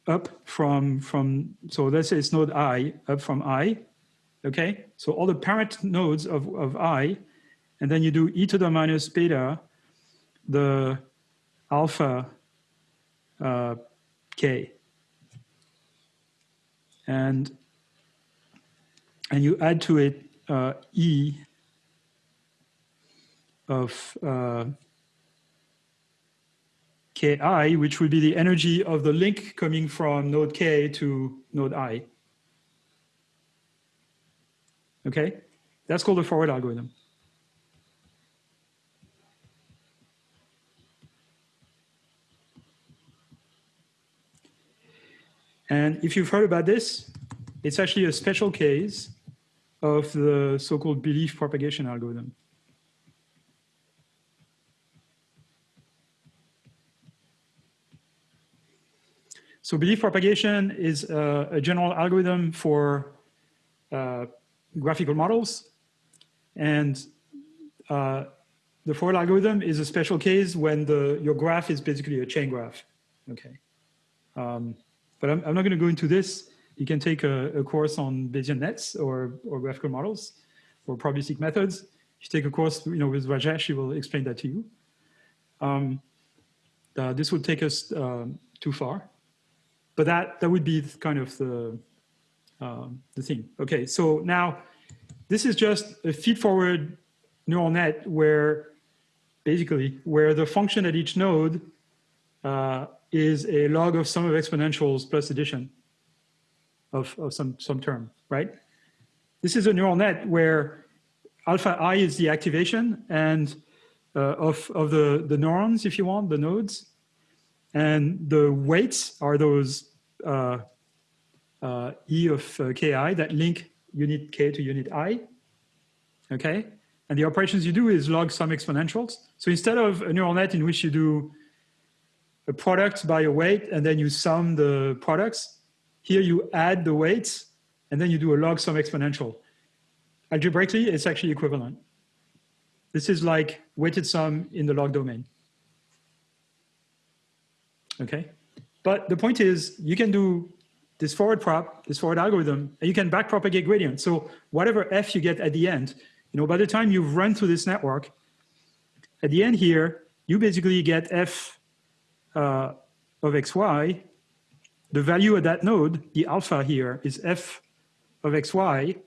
up from, from, so let's say it's node i, up from i, okay? So all the parent nodes of, of i, and then you do e to the minus beta, the alpha uh, k. And, and you add to it uh, e of uh, ki, which would be the energy of the link coming from node k to node i. Okay, that's called a forward algorithm. And if you've heard about this, it's actually a special case of the so-called belief propagation algorithm. So belief propagation is uh, a general algorithm for uh, graphical models. And uh, the forward algorithm is a special case when the your graph is basically a chain graph. Okay. Um, but I'm, I'm not going to go into this. You can take a, a, course on Bayesian nets or, or graphical models or probabilistic methods. If you take a course you know, with Rajesh, he will explain that to you. Um, uh, this would take us um, too far. But that, that would be kind of the, um, the thing. Okay, so now this is just a feed-forward neural net where basically where the function at each node uh, is a log of sum of exponentials plus addition of, of some, some term, right? This is a neural net where alpha i is the activation and uh, of, of the, the neurons, if you want, the nodes. And the weights are those uh, uh, E of uh, ki that link unit k to unit i. Okay, and the operations you do is log some exponentials. So instead of a neural net in which you do a product by a weight and then you sum the products, here you add the weights and then you do a log sum exponential. Algebraically, it's actually equivalent. This is like weighted sum in the log domain. Okay, but the point is you can do this forward prop, this forward algorithm, and you can backpropagate gradient. So whatever f you get at the end, you know, by the time you've run through this network, at the end here, you basically get f uh, of xy. The value at that node, the alpha here, is f of xy,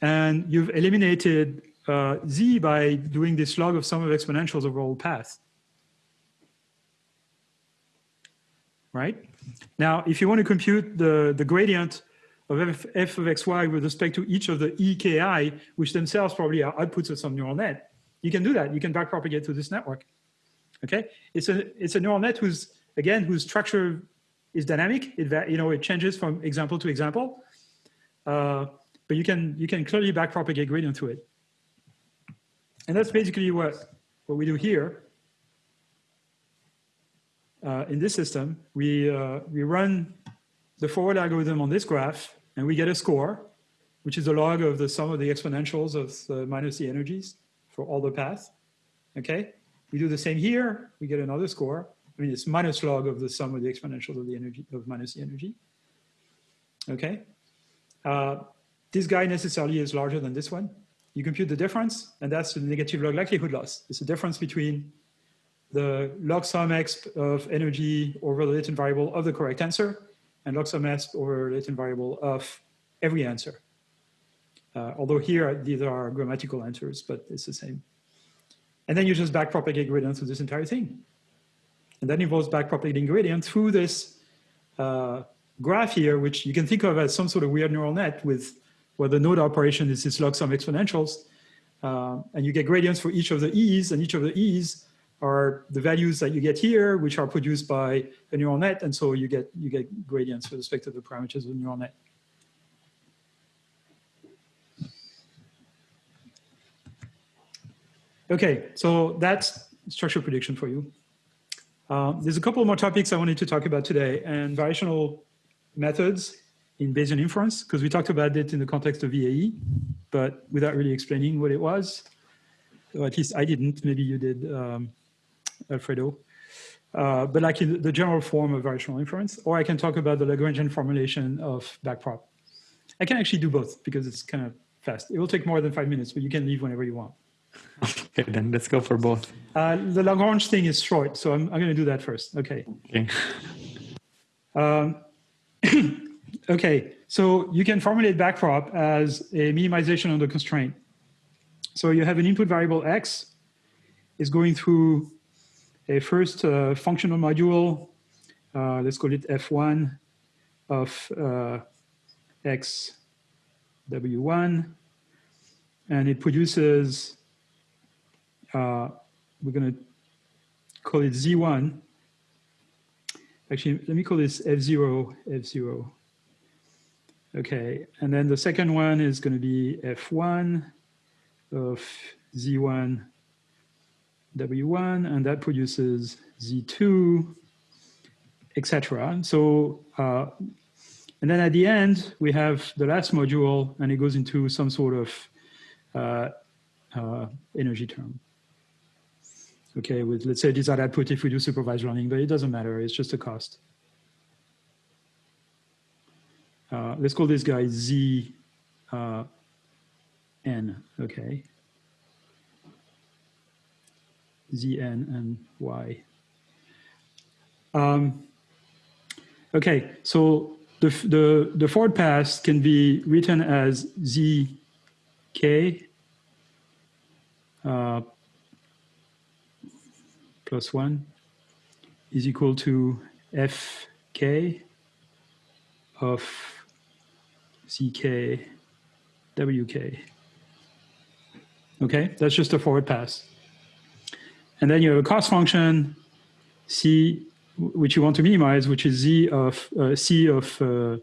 and you've eliminated uh, z by doing this log of sum of exponentials over all paths. Right? Now, if you want to compute the, the gradient of f, f of xy with respect to each of the eki, which themselves probably are outputs of some neural net, you can do that. You can backpropagate to this network. Okay? It's a, it's a neural net whose, again, whose structure is dynamic. It, you know, it changes from example to example. Uh, but you can, you can clearly backpropagate gradient to it. And that's basically what, what we do here. Uh, in this system, we, uh, we run the forward algorithm on this graph and we get a score, which is the log of the sum of the exponentials of the minus the energies for all the paths. Okay, we do the same here, we get another score. I mean, it's minus log of the sum of the exponentials of the energy of minus the energy. Okay, uh, this guy necessarily is larger than this one. You compute the difference, and that's the negative log likelihood loss. It's the difference between the log sum exp of energy over the latent variable of the correct answer and log sum exp over latent variable of every answer. Uh, although here, these are grammatical answers, but it's the same. And then you just backpropagate gradient through this entire thing. And that involves backpropagating gradient through this uh, graph here, which you can think of as some sort of weird neural net with where the node operation is this log sum exponentials. Uh, and you get gradients for each of the e's, and each of the e's are the values that you get here, which are produced by a neural net. And so you get, you get gradients with respect to the parameters of the neural net. Okay, so that's structural prediction for you. Um, there's a couple more topics I wanted to talk about today and variational methods in Bayesian inference, because we talked about it in the context of VAE, but without really explaining what it was. Or at least I didn't, maybe you did, um, Alfredo. Uh, but like in the general form of variational inference, or I can talk about the Lagrangian formulation of backprop. I can actually do both because it's kind of fast. It will take more than five minutes, but you can leave whenever you want. [laughs] Okay, then let's go for both. Uh, the Lagrange thing is short, so I'm, I'm going to do that first. Okay. Okay. Um, [clears throat] okay, so you can formulate backprop as a minimization of the constraint. So you have an input variable x is going through a first uh, functional module, uh, let's call it f1 of uh, x w1, and it produces uh, we're going to call it Z1. Actually, let me call this F0, F0. Okay, and then the second one is going to be F1 of Z1, W1, and that produces Z2, etc. So, uh, and then at the end, we have the last module, and it goes into some sort of uh, uh, energy term okay, with let's say desired output if we do supervised learning, but it doesn't matter, it's just a cost. Uh, let's call this guy Z uh, N, okay. Z N and Y. Um, okay, so the, the, the forward pass can be written as Z K uh, plus 1 is equal to fk of ck wk. Okay, that's just a forward pass. And then you have a cost function c, which you want to minimize, which is z of uh, c of uh,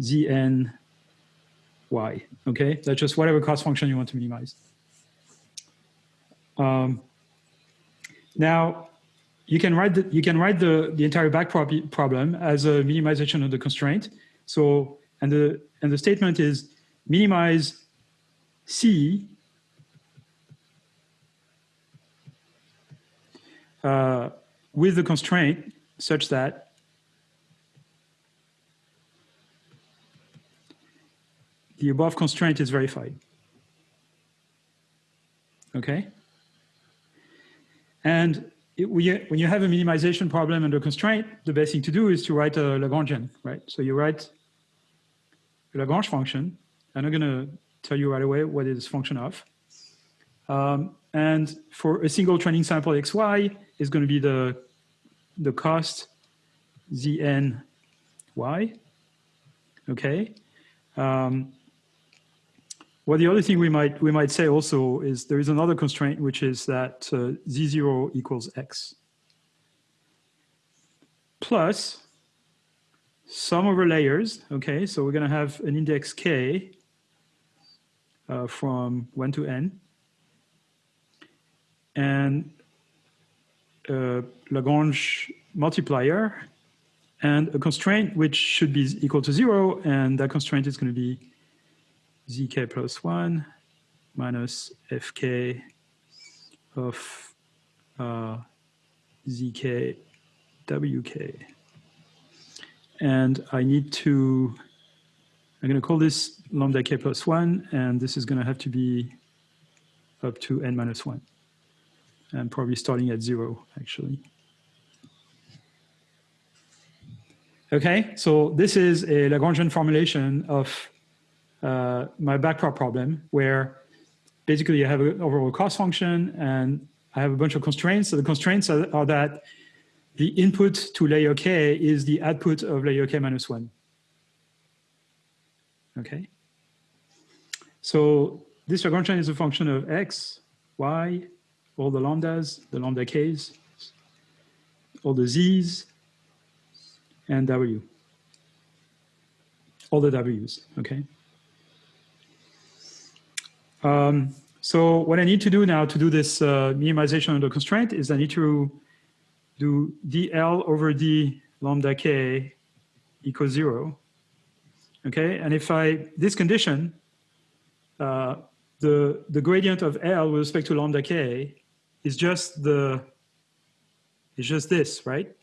Zn y, okay? That's just whatever cost function you want to minimize. Um, now, you can write the, you can write the, the entire backprop problem as a minimization of the constraint. So, and the, and the statement is minimize C uh, with the constraint such that the above constraint is verified. Okay? And it, we, when you have a minimization problem under constraint, the best thing to do is to write a Lagrangian, right? So you write a Lagrange function. And I'm not going to tell you right away what it is function of. Um, and for a single training sample xy is going to be the, the cost zn y. Okay. Um, well, the other thing we might we might say also is there is another constraint, which is that uh, z0 equals x plus sum over layers. Okay, so we're going to have an index k uh, from 1 to n, and a Lagrange multiplier, and a constraint which should be equal to 0, and that constraint is going to be zk plus 1 minus fk of uh, zk wk. And I need to, I'm going to call this lambda k plus 1, and this is going to have to be up to n minus 1. And probably starting at 0, actually. Okay, so this is a Lagrangian formulation of uh, my backprop problem where basically I have an overall cost function and I have a bunch of constraints. So the constraints are, are that the input to layer k is the output of layer k minus one. Okay. So this Lagrangian is a function of x, y, all the lambdas, the lambda k's, all the z's, and w. All the w's, okay? Um, so what I need to do now to do this uh, minimization under constraint is I need to do dl over d lambda k equals zero. Okay, and if I, this condition, uh, the, the gradient of L with respect to lambda k is just the, is just this, right?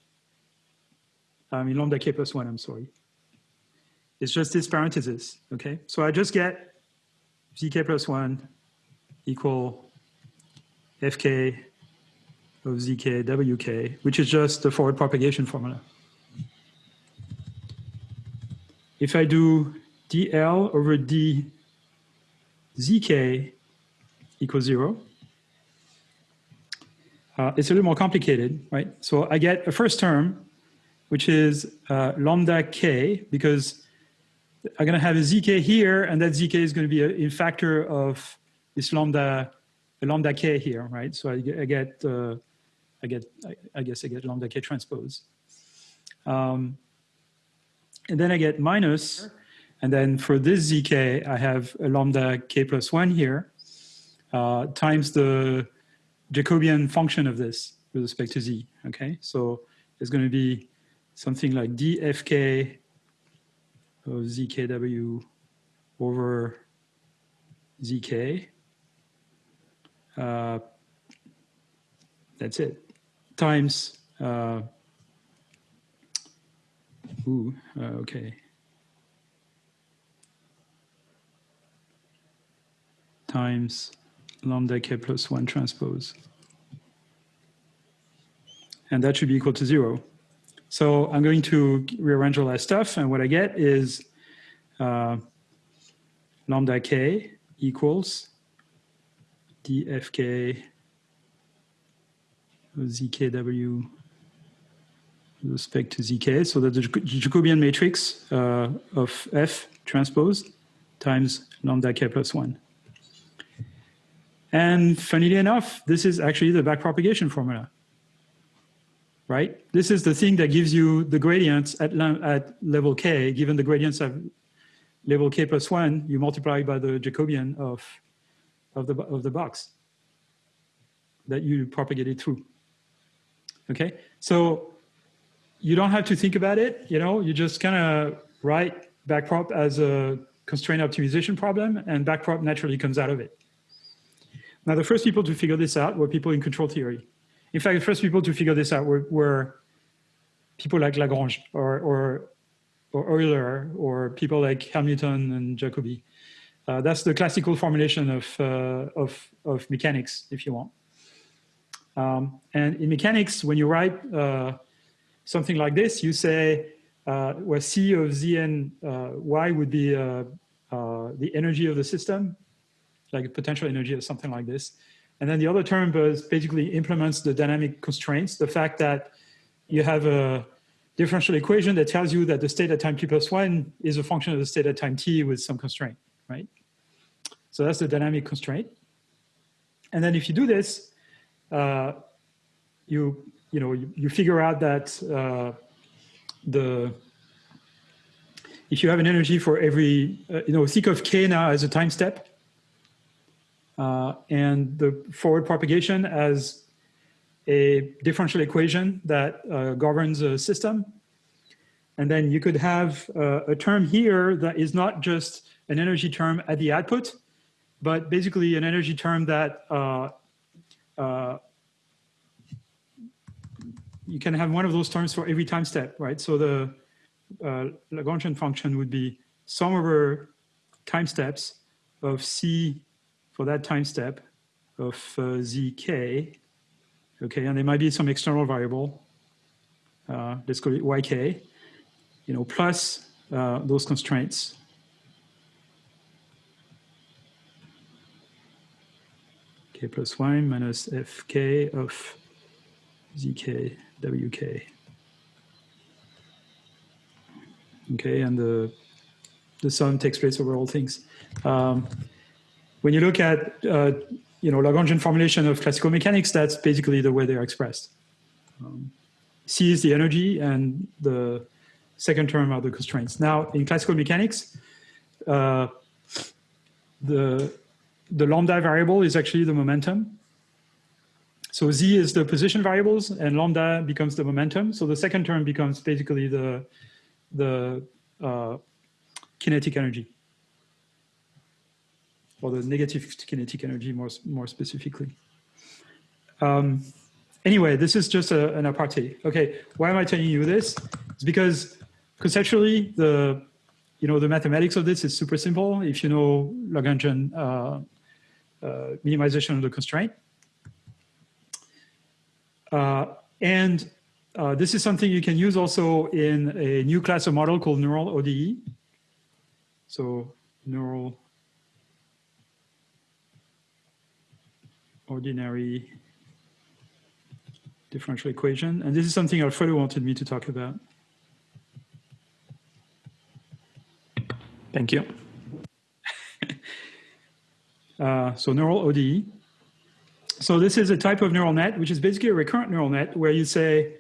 I mean lambda k plus one, I'm sorry. It's just this parenthesis, okay? So I just get zk plus 1 equal fk of zk wk, which is just the forward propagation formula. If I do dl over d zk equals 0, uh, it's a little more complicated, right? So I get a first term, which is uh, lambda k, because I'm going to have a zk here, and that zk is going to be a, a factor of this lambda, lambda k here, right? So I, I get, uh, I get, I, I, guess I get lambda k transpose. Um, and then I get minus, and then for this zk, I have a lambda k plus one here, uh, times the Jacobian function of this with respect to z, okay? So it's going to be something like dfk of zkw over zk. Uh, that's it. Times, uh, ooh, uh, okay. Times lambda k plus 1 transpose. And that should be equal to 0. So I'm going to rearrange all that stuff, and what I get is uh, lambda k equals dfk zkw respect to zk. So that the Jacobian matrix uh, of f transpose times lambda k plus 1. And funnily enough, this is actually the backpropagation formula right? This is the thing that gives you the gradients at, at level k, given the gradients I've, level k plus one, you multiply by the Jacobian of, of, the, of the box that you propagated through. Okay, so you don't have to think about it, you know, you just kind of write backprop as a constraint optimization problem and backprop naturally comes out of it. Now, the first people to figure this out were people in control theory. In fact, the first people to figure this out were, were people like Lagrange or, or, or Euler or people like Hamilton and Jacobi. Uh, that's the classical formulation of, uh, of, of mechanics, if you want. Um, and in mechanics, when you write uh, something like this, you say uh, where C of Z and uh, Y would be uh, uh, the energy of the system, like potential energy or something like this. And then the other term basically implements the dynamic constraints, the fact that you have a differential equation that tells you that the state at time t plus one is a function of the state at time t with some constraint, right? So that's the dynamic constraint. And then if you do this, uh, you you know you, you figure out that uh, the if you have an energy for every uh, you know think of k now as a time step, uh, and the forward propagation as a differential equation that uh, governs a system. And then you could have uh, a term here that is not just an energy term at the output, but basically an energy term that uh, uh, you can have one of those terms for every time step, right? So the uh, Lagrangian function would be sum over time steps of c for that time step of uh, zk, okay, and there might be some external variable, uh, let's call it yk, you know, plus uh, those constraints. k plus 1 minus fk of zk wk. Okay, and the, the sum takes place over all things. Um, when you look at uh, you know Lagrangian formulation of classical mechanics, that's basically the way they're expressed. Um, C is the energy, and the second term are the constraints. Now, in classical mechanics, uh, the the lambda variable is actually the momentum. So z is the position variables, and lambda becomes the momentum. So the second term becomes basically the the uh, kinetic energy or the negative kinetic energy more, more specifically. Um, anyway, this is just a, an aparté. Okay, why am I telling you this? It's because conceptually, the you know the mathematics of this is super simple. If you know Lagrangian uh, uh, minimization of the constraint, uh, and uh, this is something you can use also in a new class of model called neural ODE. So neural ordinary differential equation. And this is something Alfredo wanted me to talk about. Thank you. [laughs] uh, so neural ODE. So this is a type of neural net, which is basically a recurrent neural net where you say,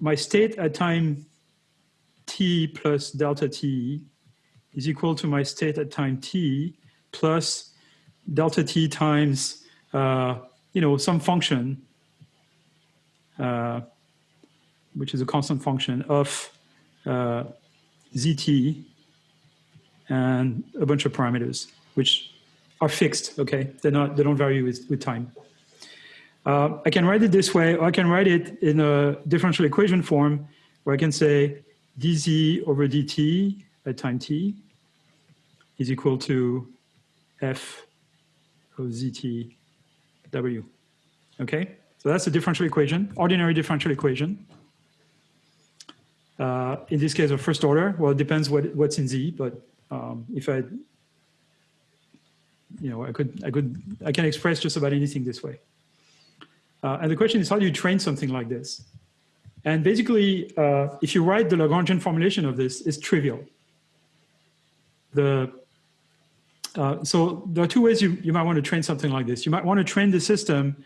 my state at time t plus delta t is equal to my state at time t plus delta t times uh, you know, some function, uh, which is a constant function of uh, zt and a bunch of parameters, which are fixed, okay? They're not, they don't vary with, with time. Uh, I can write it this way, or I can write it in a differential equation form where I can say dz over dt at time t is equal to f of zt W. Okay, so that's a differential equation, ordinary differential equation. Uh, in this case, of first order. Well, it depends what what's in Z, but um, if I, you know, I could I could I can express just about anything this way. Uh, and the question is, how do you train something like this? And basically, uh, if you write the Lagrangian formulation of this, it's trivial. The uh, so there are two ways you, you might want to train something like this. You might want to train the system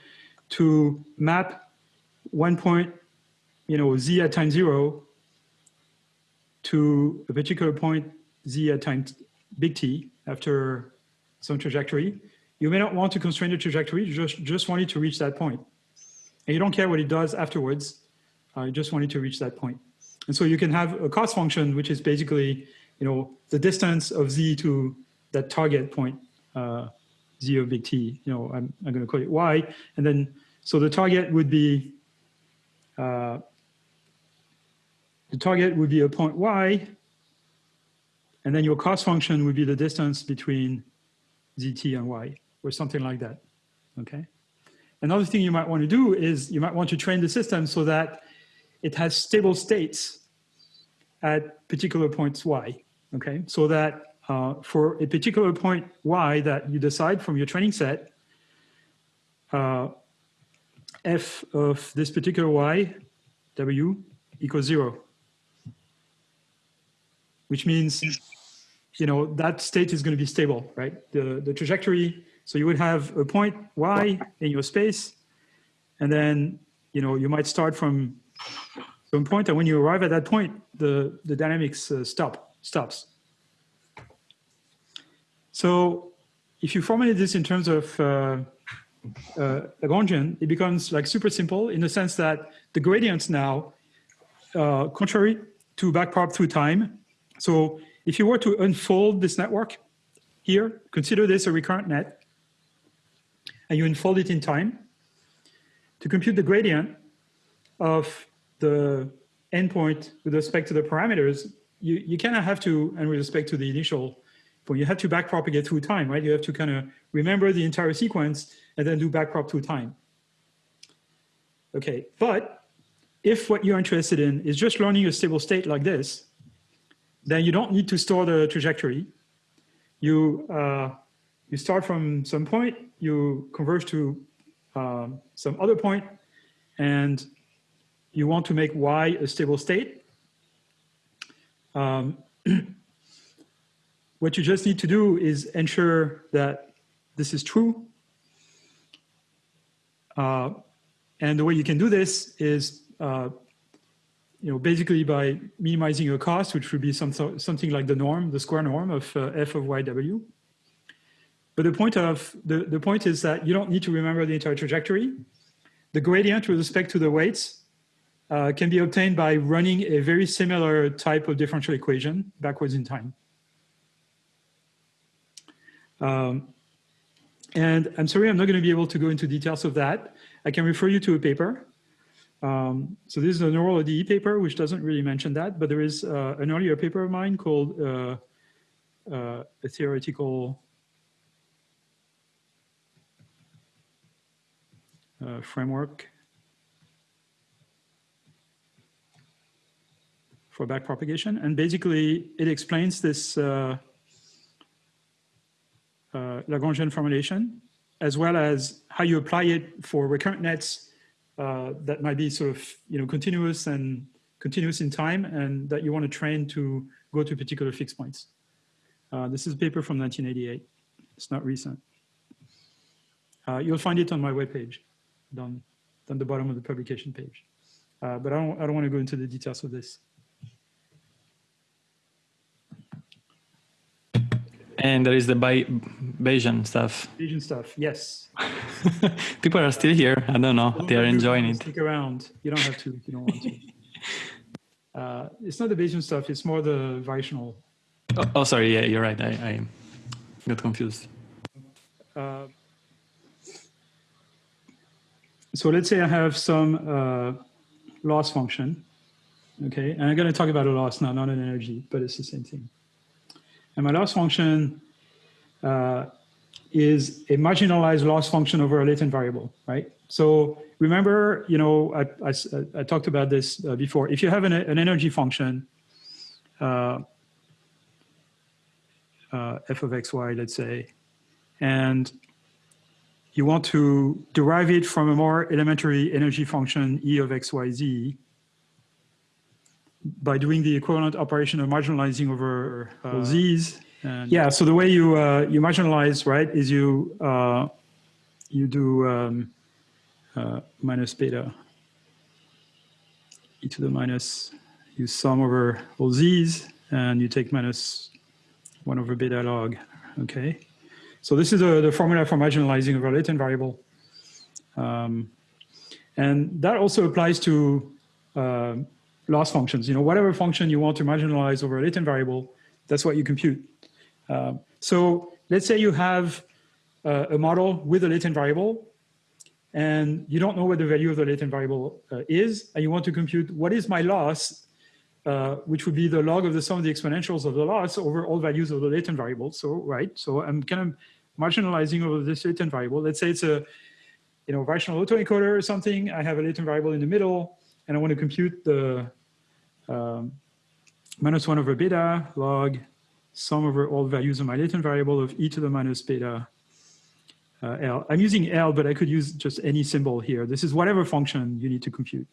to map one point, you know, z at time zero to a particular point z at time big T after some trajectory. You may not want to constrain the trajectory, you just, just want it to reach that point. And you don't care what it does afterwards, uh, you just want it to reach that point. And so you can have a cost function, which is basically, you know, the distance of z to that target point, uh, z of big T, you know, I'm, I'm going to call it y. And then, so the target would be, uh, the target would be a point y, and then your cost function would be the distance between zt and y, or something like that, okay? Another thing you might want to do is you might want to train the system so that it has stable states at particular points y, okay? So that uh, for a particular point y that you decide from your training set, uh, f of this particular y, w, equals zero. Which means, you know, that state is going to be stable, right? The, the trajectory, so you would have a point y in your space, and then, you know, you might start from some point, and when you arrive at that point, the, the dynamics uh, stop, stops. So if you formulate this in terms of uh, uh, Lagrangian, it becomes like super simple in the sense that the gradients now, uh, contrary to backprop through time. So if you were to unfold this network here, consider this a recurrent net, and you unfold it in time, to compute the gradient of the endpoint with respect to the parameters, you, you kind of have to, and with respect to the initial point, you have to backpropagate through time, right? You have to kind of remember the entire sequence and then do backprop through time. Okay, but if what you're interested in is just learning a stable state like this, then you don't need to store the trajectory. You, uh, you start from some point, you converge to um, some other point, and you want to make y a stable state. Um, [clears throat] what you just need to do is ensure that this is true. Uh, and the way you can do this is uh, you know, basically by minimizing your cost, which would be some, something like the norm, the square norm of uh, f of yw. But the point of the, the point is that you don't need to remember the entire trajectory. The gradient with respect to the weights uh, can be obtained by running a very similar type of differential equation backwards in time. Um, and I'm sorry, I'm not going to be able to go into details of that. I can refer you to a paper um, so this is a neural ODE paper, which doesn't really mention that, but there is uh, an earlier paper of mine called uh, uh, a theoretical uh, framework for backpropagation. And basically it explains this uh, Lagrangian formulation, as well as how you apply it for recurrent nets uh, that might be sort of you know continuous and continuous in time and that you want to train to go to particular fixed points. Uh, this is a paper from 1988. It's not recent. Uh, you'll find it on my webpage, down, down the bottom of the publication page. Uh, but I don't, I don't want to go into the details of this. And there is the Bay Bayesian stuff. Bayesian stuff, yes. [laughs] People are still here. I don't know. They are enjoying it. Stick around. You don't have to if you don't want to. [laughs] Uh, it's not the Bayesian stuff. It's more the variational. Oh, oh sorry. Yeah, you're right. I, I got confused. Uh, so let's say I have some uh, loss function. Okay, and I'm going to talk about a loss now, not an energy, but it's the same thing. And my loss function uh, is a marginalized loss function over a latent variable, right? So remember, you know, I, I, I talked about this uh, before. If you have an, an energy function, uh, uh, f of xy, let's say, and you want to derive it from a more elementary energy function e of xyz by doing the equivalent operation of marginalizing over uh, z's and yeah, so the way you uh, you marginalize, right, is you uh, you do um, uh, minus beta e to the minus, you sum over all z's, and you take minus 1 over beta log. Okay. So this is a, the formula for marginalizing over a latent variable. Um, and that also applies to uh, loss functions. You know, whatever function you want to marginalize over a latent variable, that's what you compute. Uh, so let's say you have uh, a model with a latent variable and you don't know what the value of the latent variable uh, is, and you want to compute what is my loss, uh, which would be the log of the sum of the exponentials of the loss over all values of the latent variable. So, right, so I'm kind of marginalizing over this latent variable. Let's say it's a, you know, variational autoencoder or something. I have a latent variable in the middle, and I want to compute the um, minus one over beta log sum over all values of my latent variable of e to the minus beta uh, L. I'm using L, but I could use just any symbol here. This is whatever function you need to compute.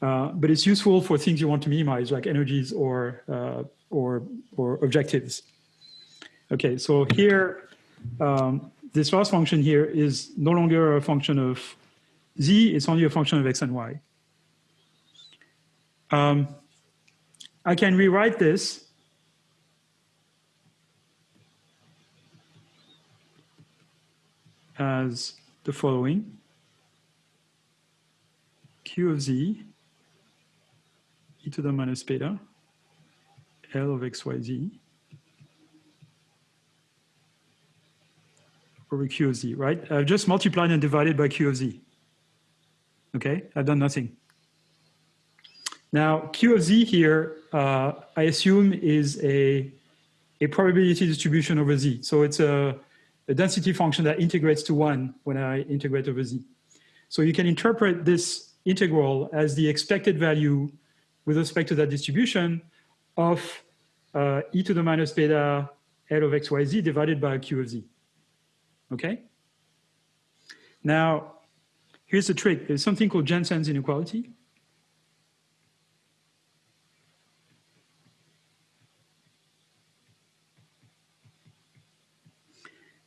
Uh, but it's useful for things you want to minimize, like energies or, uh, or, or objectives. Okay, so here, um, this last function here is no longer a function of z, it's only a function of x and y. Um, I can rewrite this as the following. Q of z e to the minus beta L of xyz over Q of z, right? I've just multiplied and divided by Q of z. Okay, I've done nothing. Now, Q of z here, uh, I assume is a, a probability distribution over z. So it's a, a density function that integrates to one when I integrate over z. So you can interpret this integral as the expected value with respect to that distribution of uh, e to the minus beta L of xyz divided by q of z. Okay? Now, here's the trick. There's something called Jensen's inequality.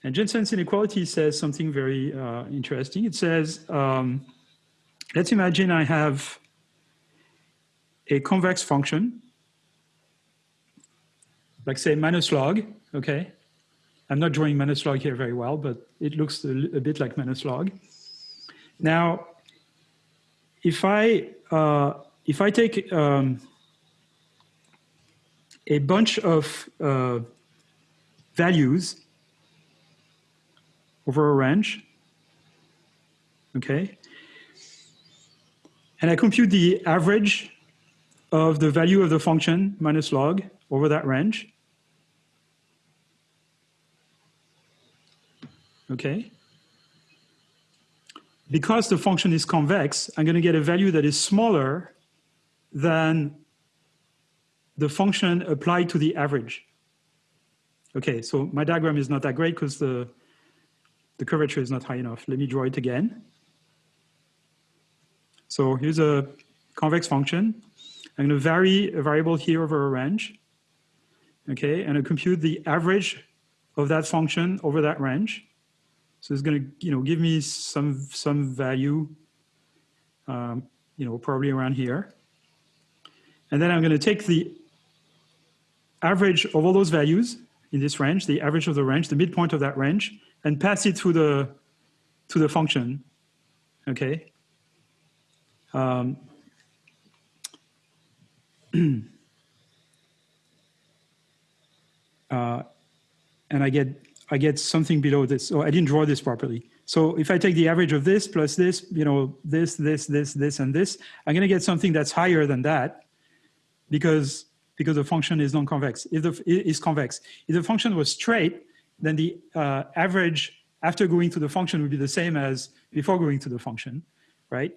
And Jensen's inequality says something very uh, interesting. It says, um, let's imagine I have a convex function, like say minus log, okay? I'm not drawing minus log here very well, but it looks a, a bit like minus log. Now, if I, uh, if I take um, a bunch of uh, values over a range, okay? And I compute the average of the value of the function minus log over that range. Okay. Because the function is convex, I'm going to get a value that is smaller than the function applied to the average. Okay, so my diagram is not that great because the the curvature is not high enough. Let me draw it again. So here's a convex function. I'm going to vary a variable here over a range. Okay, and I compute the average of that function over that range. So it's going to, you know, give me some some value, um, you know, probably around here. And then I'm going to take the average of all those values in this range, the average of the range, the midpoint of that range, and pass it through the to the function. Okay. Um, [clears throat] uh, and I get I get something below this. So I didn't draw this properly. So if I take the average of this plus this, you know, this, this, this, this, and this, I'm going to get something that's higher than that because because the function is non-convex. If the is convex, if the function was straight, then the uh, average after going to the function would be the same as before going to the function, right?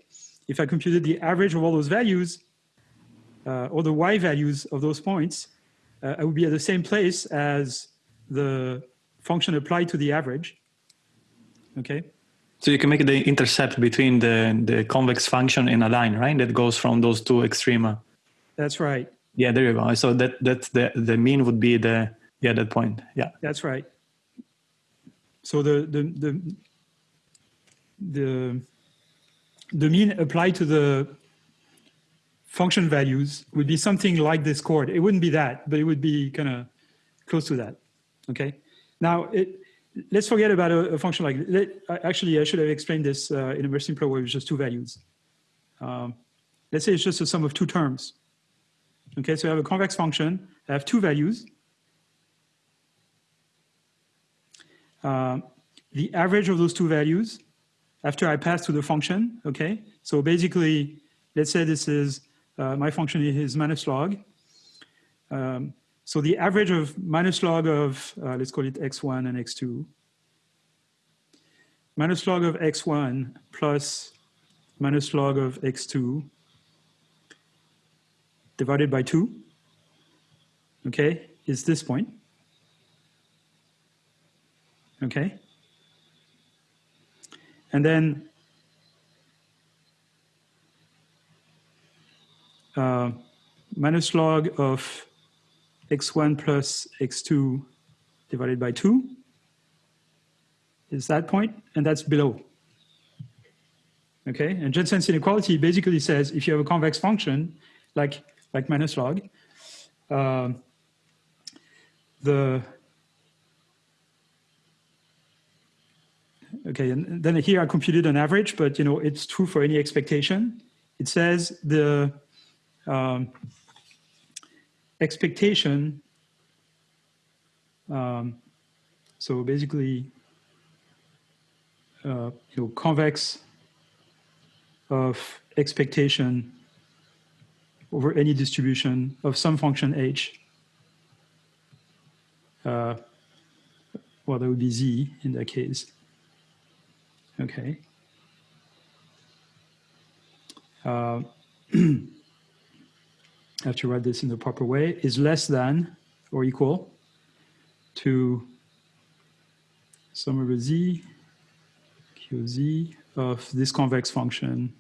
If I computed the average of all those values, uh, or the y values of those points, uh, I would be at the same place as the function applied to the average, okay? So you can make the intercept between the, the convex function and a line, right? That goes from those two extrema. That's right. Yeah, there you go. So that that's the the mean would be the yeah that point. Yeah. That's right. So the the the the the mean applied to the function values would be something like this chord. It wouldn't be that, but it would be kind of close to that. Okay. Now, it, let's forget about a, a function like, let, actually, I should have explained this uh, in a more simpler way with just two values. Um, let's say it's just a sum of two terms. Okay, so I have a convex function. I have two values. Uh, the average of those two values after I pass to the function, okay? So basically, let's say this is, uh, my function is minus log. Um, so the average of minus log of, uh, let's call it x1 and x2, minus log of x1 plus minus log of x2 divided by 2, okay, is this point. Okay. And then uh, minus log of x1 plus x2 divided by 2 is that point, and that's below. Okay, and Jensen's inequality basically says if you have a convex function like like minus log, uh, the okay, and then here I computed an average, but you know it's true for any expectation. It says the um, expectation. Um, so basically, uh, you know, convex of expectation over any distribution of some function h. Uh, well, that would be z in that case. Okay. Uh, [clears throat] I have to write this in the proper way, is less than or equal to sum over z, qz of this convex function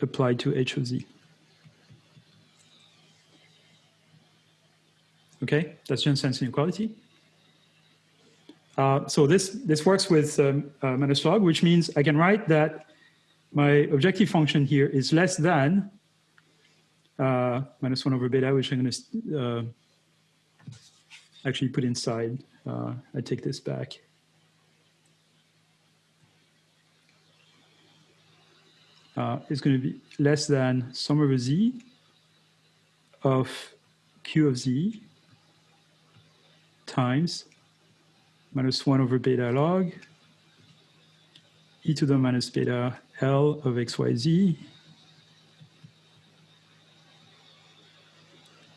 applied to h of z. Okay, that's Jensen's inequality. Uh, so this, this works with um, uh, which means I can write that my objective function here is less than uh, minus 1 over beta, which I'm going to uh, actually put inside. Uh, I take this back. Uh, is going to be less than sum over z of q of z times minus 1 over beta log e to the minus beta L of xyz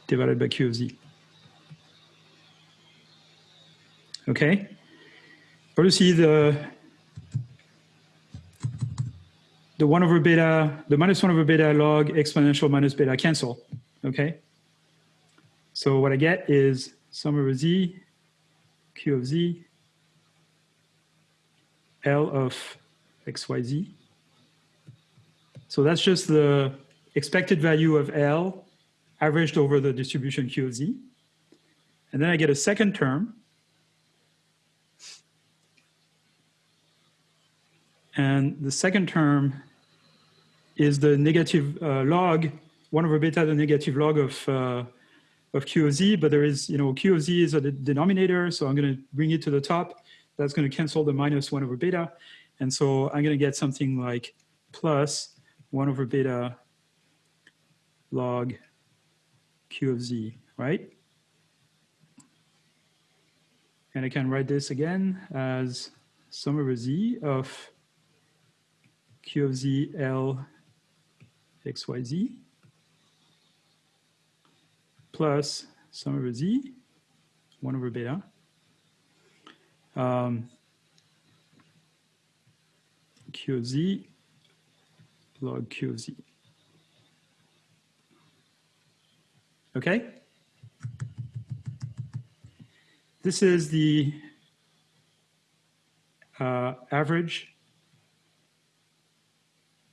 divided by q of z. Okay? See the the 1 over beta, the minus 1 over beta log exponential minus beta cancel. Okay? So what I get is sum over z, q of z, L of xyz. So that's just the expected value of L averaged over the distribution Q of Z. And then I get a second term. And the second term is the negative uh, log, 1 over beta, the negative log of, uh, of Q of Z, but there is, you know, Q of Z is a denominator, so I'm going to bring it to the top. That's going to cancel the minus 1 over beta. And so I'm going to get something like plus 1 over beta log q of z, right? And I can write this again as sum over z of q of z L xyz plus sum over z, 1 over beta, um, q of z log q of z. Okay? This is the uh, average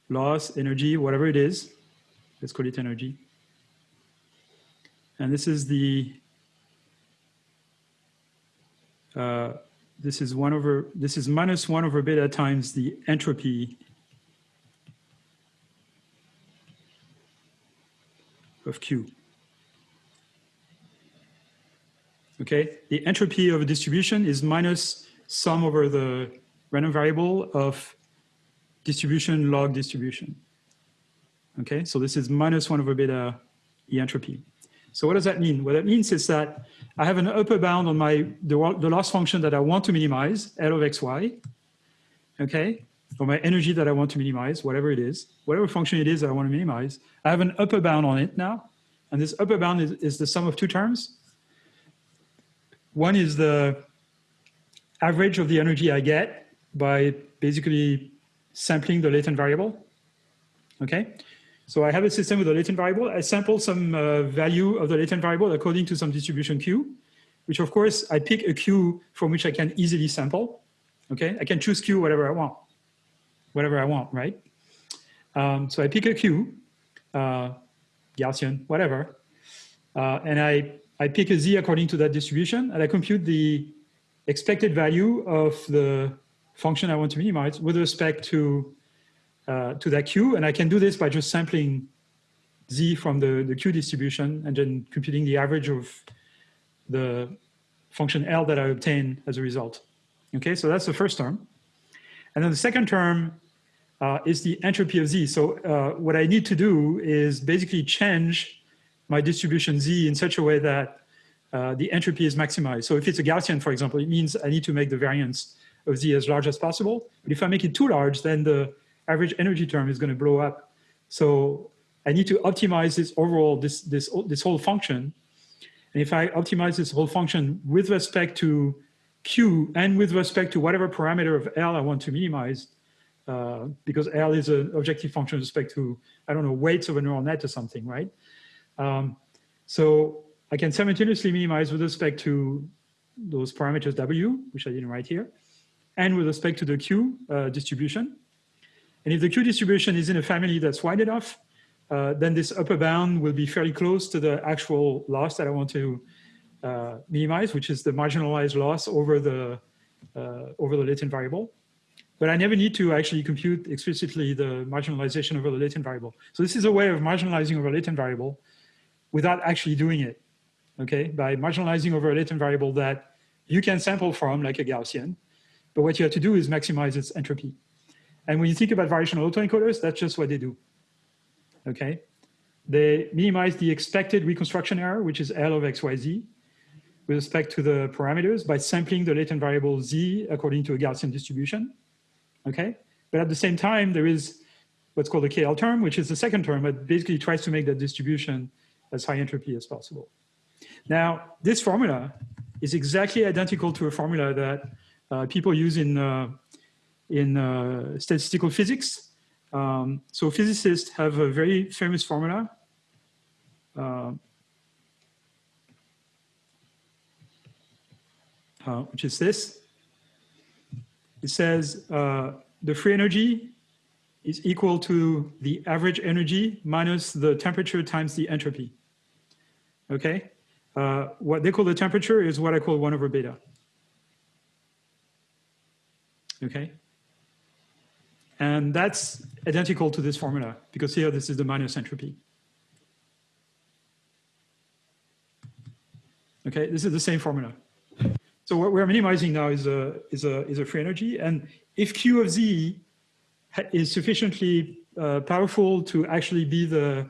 loss, energy, whatever it is. Let's call it energy. And this is the, uh, this is one over, this is minus one over beta times the entropy of Q. Okay, the entropy of a distribution is minus sum over the random variable of distribution log distribution. Okay, so this is minus one over beta E entropy. So what does that mean? What that means is that I have an upper bound on my the, the loss function that I want to minimize, L of xy, okay, or my energy that I want to minimize, whatever it is, whatever function it is that I want to minimize. I have an upper bound on it now, and this upper bound is, is the sum of two terms. One is the average of the energy I get by basically sampling the latent variable, okay? So I have a system with a latent variable. I sample some uh, value of the latent variable according to some distribution Q, which of course I pick a Q from which I can easily sample. Okay, I can choose Q whatever I want, whatever I want, right? Um, so I pick a Q, uh, Gaussian, whatever, uh, and I, I pick a Z according to that distribution, and I compute the expected value of the function I want to minimize with respect to uh, to that Q. And I can do this by just sampling Z from the, the Q distribution and then computing the average of the function L that I obtain as a result. Okay, so that's the first term. And then the second term uh, is the entropy of Z. So uh, what I need to do is basically change my distribution Z in such a way that uh, the entropy is maximized. So if it's a Gaussian, for example, it means I need to make the variance of Z as large as possible. But if I make it too large, then the average energy term is going to blow up. So I need to optimize this overall, this, this, this whole function. And if I optimize this whole function with respect to Q and with respect to whatever parameter of L I want to minimize, uh, because L is an objective function with respect to, I don't know, weights of a neural net or something, right? Um, so I can simultaneously minimize with respect to those parameters W, which I didn't write here, and with respect to the Q uh, distribution. And if the Q distribution is in a family that's wide enough, uh, then this upper bound will be fairly close to the actual loss that I want to uh, minimize, which is the marginalized loss over the, uh, over the latent variable. But I never need to actually compute explicitly the marginalization over the latent variable. So this is a way of marginalizing over a latent variable without actually doing it, okay? By marginalizing over a latent variable that you can sample from like a Gaussian, but what you have to do is maximize its entropy. And when you think about variational autoencoders, that's just what they do. Okay. They minimize the expected reconstruction error, which is L of XYZ, with respect to the parameters by sampling the latent variable Z according to a Gaussian distribution. Okay. But at the same time, there is what's called a KL term, which is the second term, but basically tries to make that distribution as high entropy as possible. Now, this formula is exactly identical to a formula that uh, people use in uh, in uh, statistical physics. Um, so physicists have a very famous formula. Uh, uh, which is this. It says uh, the free energy is equal to the average energy minus the temperature times the entropy. Okay? Uh, what they call the temperature is what I call 1 over beta. Okay? And that's identical to this formula because here this is the minus entropy. Okay, this is the same formula. So what we're minimizing now is a, is a, is a free energy. And if Q of Z is sufficiently uh, powerful to actually be the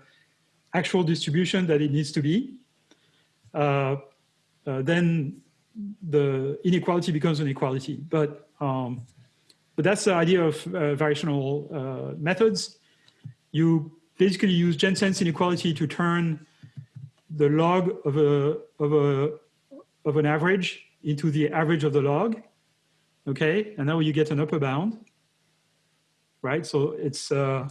actual distribution that it needs to be, uh, uh, then the inequality becomes an equality. But um, but that's the idea of uh, variational uh, methods. You basically use Jensen's inequality to turn the log of a of a of an average into the average of the log. Okay, and now you get an upper bound. Right, so it's uh,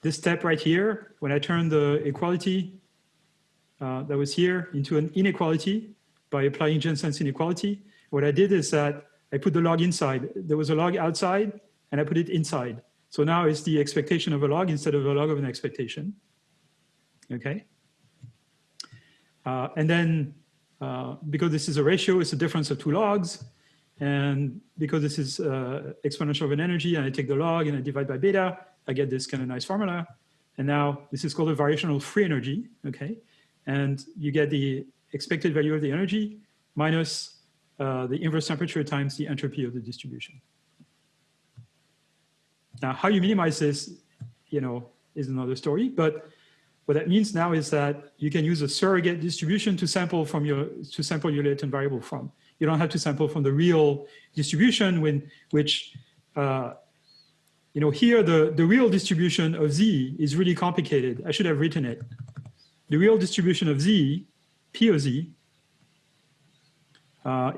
this step right here. When I turn the equality uh, that was here into an inequality by applying Jensen's inequality, what I did is that I put the log inside. There was a log outside and I put it inside. So now it's the expectation of a log instead of a log of an expectation. Okay. Uh, and then uh, because this is a ratio, it's a difference of two logs. And because this is uh, exponential of an energy and I take the log and I divide by beta, I get this kind of nice formula. And now this is called a variational free energy, okay? And you get the expected value of the energy minus uh, the inverse temperature times the entropy of the distribution. Now, how you minimize this, you know, is another story. But what that means now is that you can use a surrogate distribution to sample from your to sample your latent variable from. You don't have to sample from the real distribution when which uh, you know here the the real distribution of z is really complicated. I should have written it. The real distribution of z, p of z,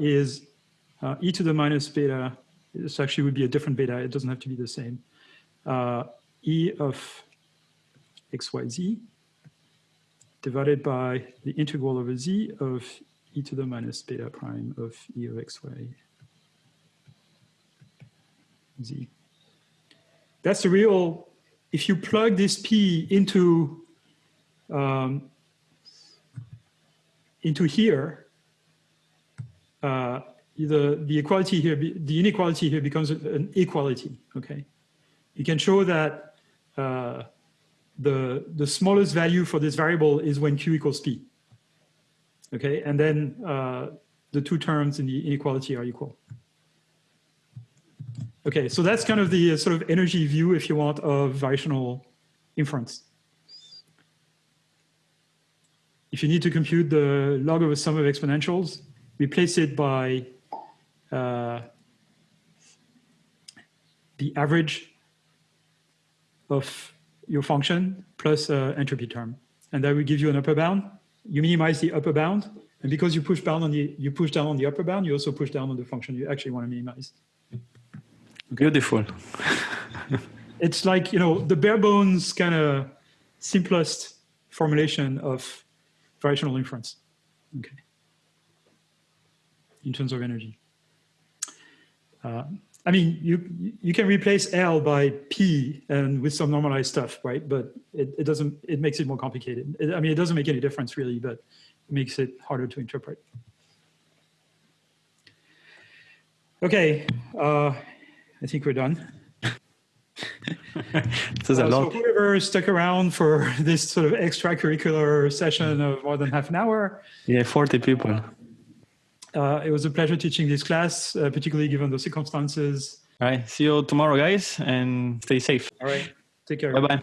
is uh, e to the minus beta. This actually would be a different beta. It doesn't have to be the same. Uh, e of xyz divided by the integral over z of e to the minus beta prime of e of xy z. That's the real, if you plug this p into, um, into here, uh, the, the equality here, the inequality here becomes an equality, okay? You can show that uh, the, the smallest value for this variable is when q equals p. Okay, and then uh, the two terms in the inequality are equal. Okay, so that's kind of the uh, sort of energy view, if you want, of variational inference. If you need to compute the log of a sum of exponentials, replace it by uh, the average of your function plus uh, entropy term. And that will give you an upper bound. You minimize the upper bound. And because you push down on the you push down on the upper bound, you also push down on the function you actually want to minimize. Beautiful. [laughs] It's like, you know, the bare bones kind of simplest formulation of variational inference. Okay. In terms of energy. Uh, I mean, you you can replace L by P and with some normalized stuff, right? But it, it doesn't, it makes it more complicated. It- I mean, it doesn't make any difference really, but it makes it harder to interpret. Okay, uh, I think we're done. [laughs] Is a Uh, lot. So whoever stuck around for [laughs] this sort of extracurricular session of more than half an hour, Yeah, 40 people. Uh, it was a pleasure teaching this class, uh, particularly given the circumstances. All right. See you tomorrow, guys, and stay safe. All right, take care. Bye bye.